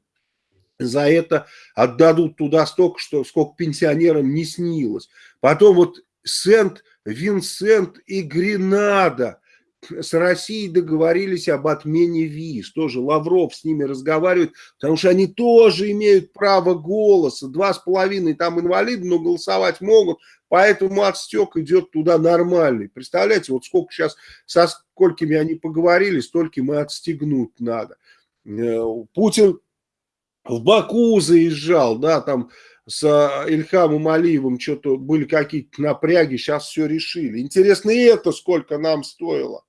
За это отдадут туда столько, что, сколько пенсионерам не снилось. Потом вот Сент-Винсент и Гренада с Россией договорились об отмене виз. Тоже Лавров с ними разговаривает, потому что они тоже имеют право голоса. Два с половиной там инвалиды, но голосовать могут, поэтому отстек идет туда нормальный. Представляете, вот сколько сейчас, со сколькими они поговорили, столько мы отстегнуть надо. Э, Путин в Баку заезжал, да, там с Ильхамом Алиевым что-то были какие-то напряги, сейчас все решили. Интересно, и это сколько нам стоило?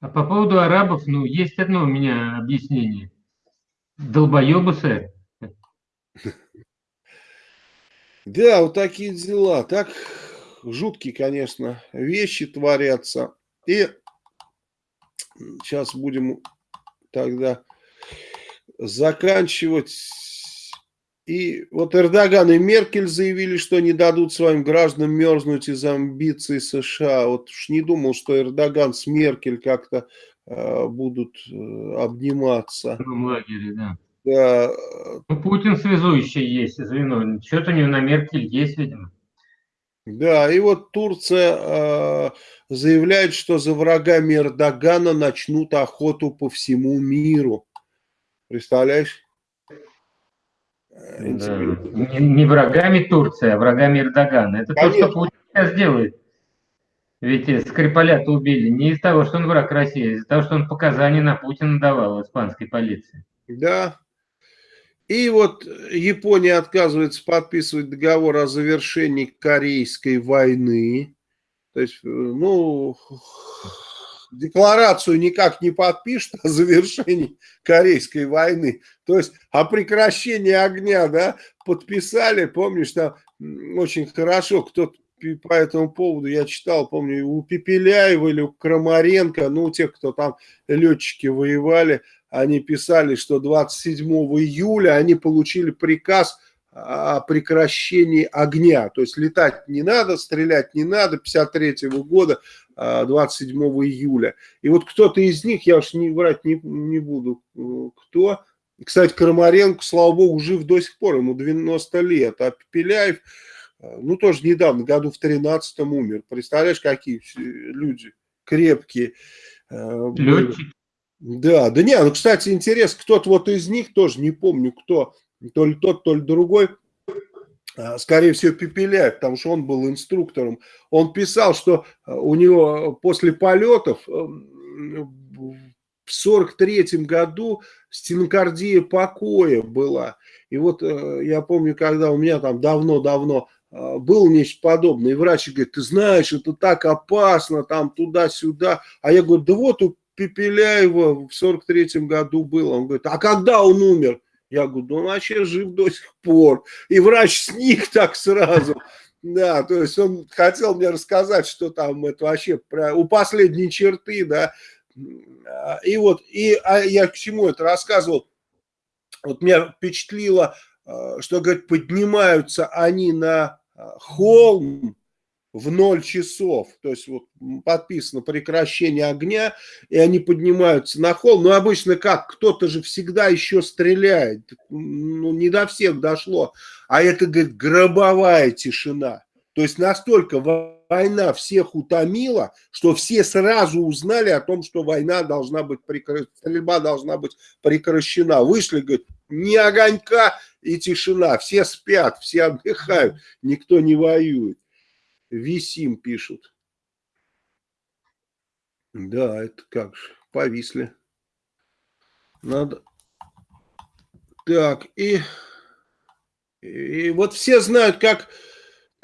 А по поводу арабов, ну, есть одно у меня объяснение. Долбоебы, сэр. Да, вот такие дела. Так жуткие, конечно, вещи творятся. И сейчас будем тогда заканчивать и вот Эрдоган и Меркель заявили, что не дадут своим гражданам мерзнуть из амбиций США. Вот уж не думал, что Эрдоган с Меркель как-то э, будут э, обниматься. В лагере, да. Да. Ну, Путин связующий есть, звено. Что-то у него на Меркель есть, видимо. Да, и вот Турция э, заявляет, что за врагами Эрдогана начнут охоту по всему миру. Представляешь? Да. Не, не врагами Турции, а врагами Эрдогана. Это Конечно. то, что Путин сейчас делает. Ведь Скрипаля-то убили не из-за того, что он враг России, а из-за того, что он показания на Путина давал испанской полиции. Да. И вот Япония отказывается подписывать договор о завершении Корейской войны. То есть, ну, декларацию никак не подпишет о завершении Корейской войны. То есть о прекращении огня, да, подписали, помнишь, там очень хорошо кто-то по этому поводу я читал, помню, у Пепеляева или у Крамаренко, ну, у тех, кто там летчики воевали, они писали, что 27 июля они получили приказ о прекращении огня. То есть летать не надо, стрелять не надо, 53 -го года, 27 а, июля. И вот кто-то из них, я уж не врать не, не буду, э, кто. Кстати, Крамаренко, слава богу, жив до сих пор, ему 90 лет. А Пепеляев, э, ну тоже недавно, году в 13 умер. Представляешь, какие люди крепкие. Э, Летчики. Да, да не, ну, кстати, интересно, кто-то вот из них, тоже не помню, кто, то ли тот, то ли другой, скорее всего, Пепеляев, потому что он был инструктором, он писал, что а, у него после полетов э, в сорок третьем году стенокардия покоя была. И вот э, я помню, когда у меня там давно-давно а, был нечто подобное, и врач говорит, ты знаешь, это так опасно, там туда-сюда. А я говорю, да вот у Пепеляева в сорок третьем году было. Он говорит, а когда он умер? Я говорю, ну он вообще жив до сих пор. И врач сник так сразу. Да, то есть он хотел мне рассказать, что там это вообще у последней черты, да. И вот, и а я к чему это рассказывал? Вот меня впечатлило, а, что, говорит, поднимаются они на а, холм, в 0 часов, то есть вот подписано прекращение огня, и они поднимаются на холм. Но обычно как? Кто-то же всегда еще стреляет. Ну, не до всех дошло. А это, говорит, гробовая тишина. То есть настолько война всех утомила, что все сразу узнали о том, что война должна быть прекращена, стрельба должна быть прекращена. Вышли, говорит, ни огонька и тишина. Все спят, все отдыхают, никто не воюет. Висим пишут. Да, это как же, повисли. Надо... Так, и, и вот все знают, как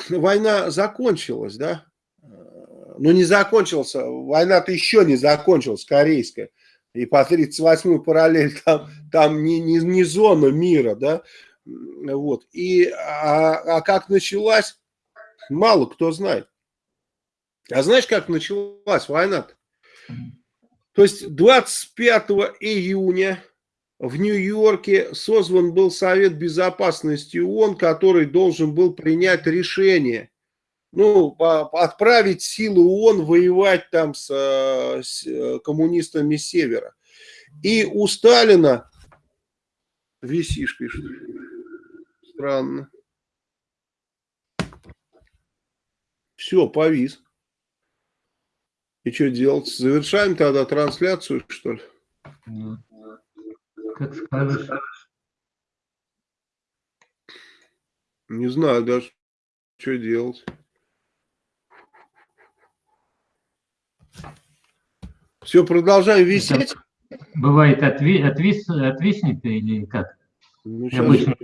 война закончилась, да? Ну, не закончилась, война-то еще не закончилась, корейская. И по 38-й параллель там, там не, не, не зона мира, да? Вот. И, а, а как началась, мало кто знает. А знаешь, как началась война -то? То есть 25 июня в Нью-Йорке созван был Совет Безопасности ООН, который должен был принять решение, ну, отправить силы ООН воевать там с, с э, коммунистами Севера. И у Сталина, висишь, пишет, странно, Все, повис. И что делать? Завершаем тогда трансляцию, что ли? Как скажешь. Не знаю даже, что делать. Все, продолжаем висеть. Бывает отви, отвис, отвиснет или как? Ну, Обычно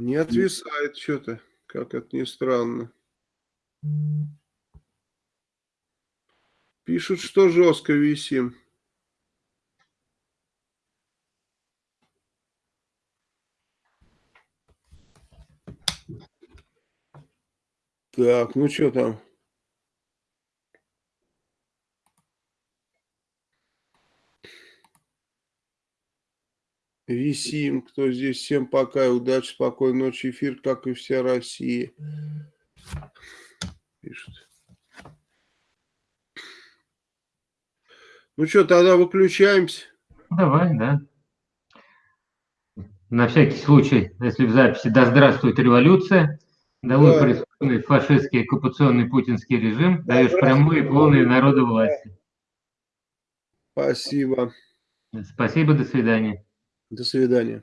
Не отвисает что-то, как это ни странно. Пишут, что жестко висим. Так, ну что там? Висим, кто здесь. Всем пока и удачи, спокойной ночи. Эфир, как и вся Россия. Пишет. Ну что, тогда выключаемся. Давай, да. На всякий случай, если в записи «Да здравствует революция», «Долой да. преступный фашистский оккупационный путинский режим», да, даешь прямую и полную народу власти. Спасибо. Спасибо, до свидания. До свидания.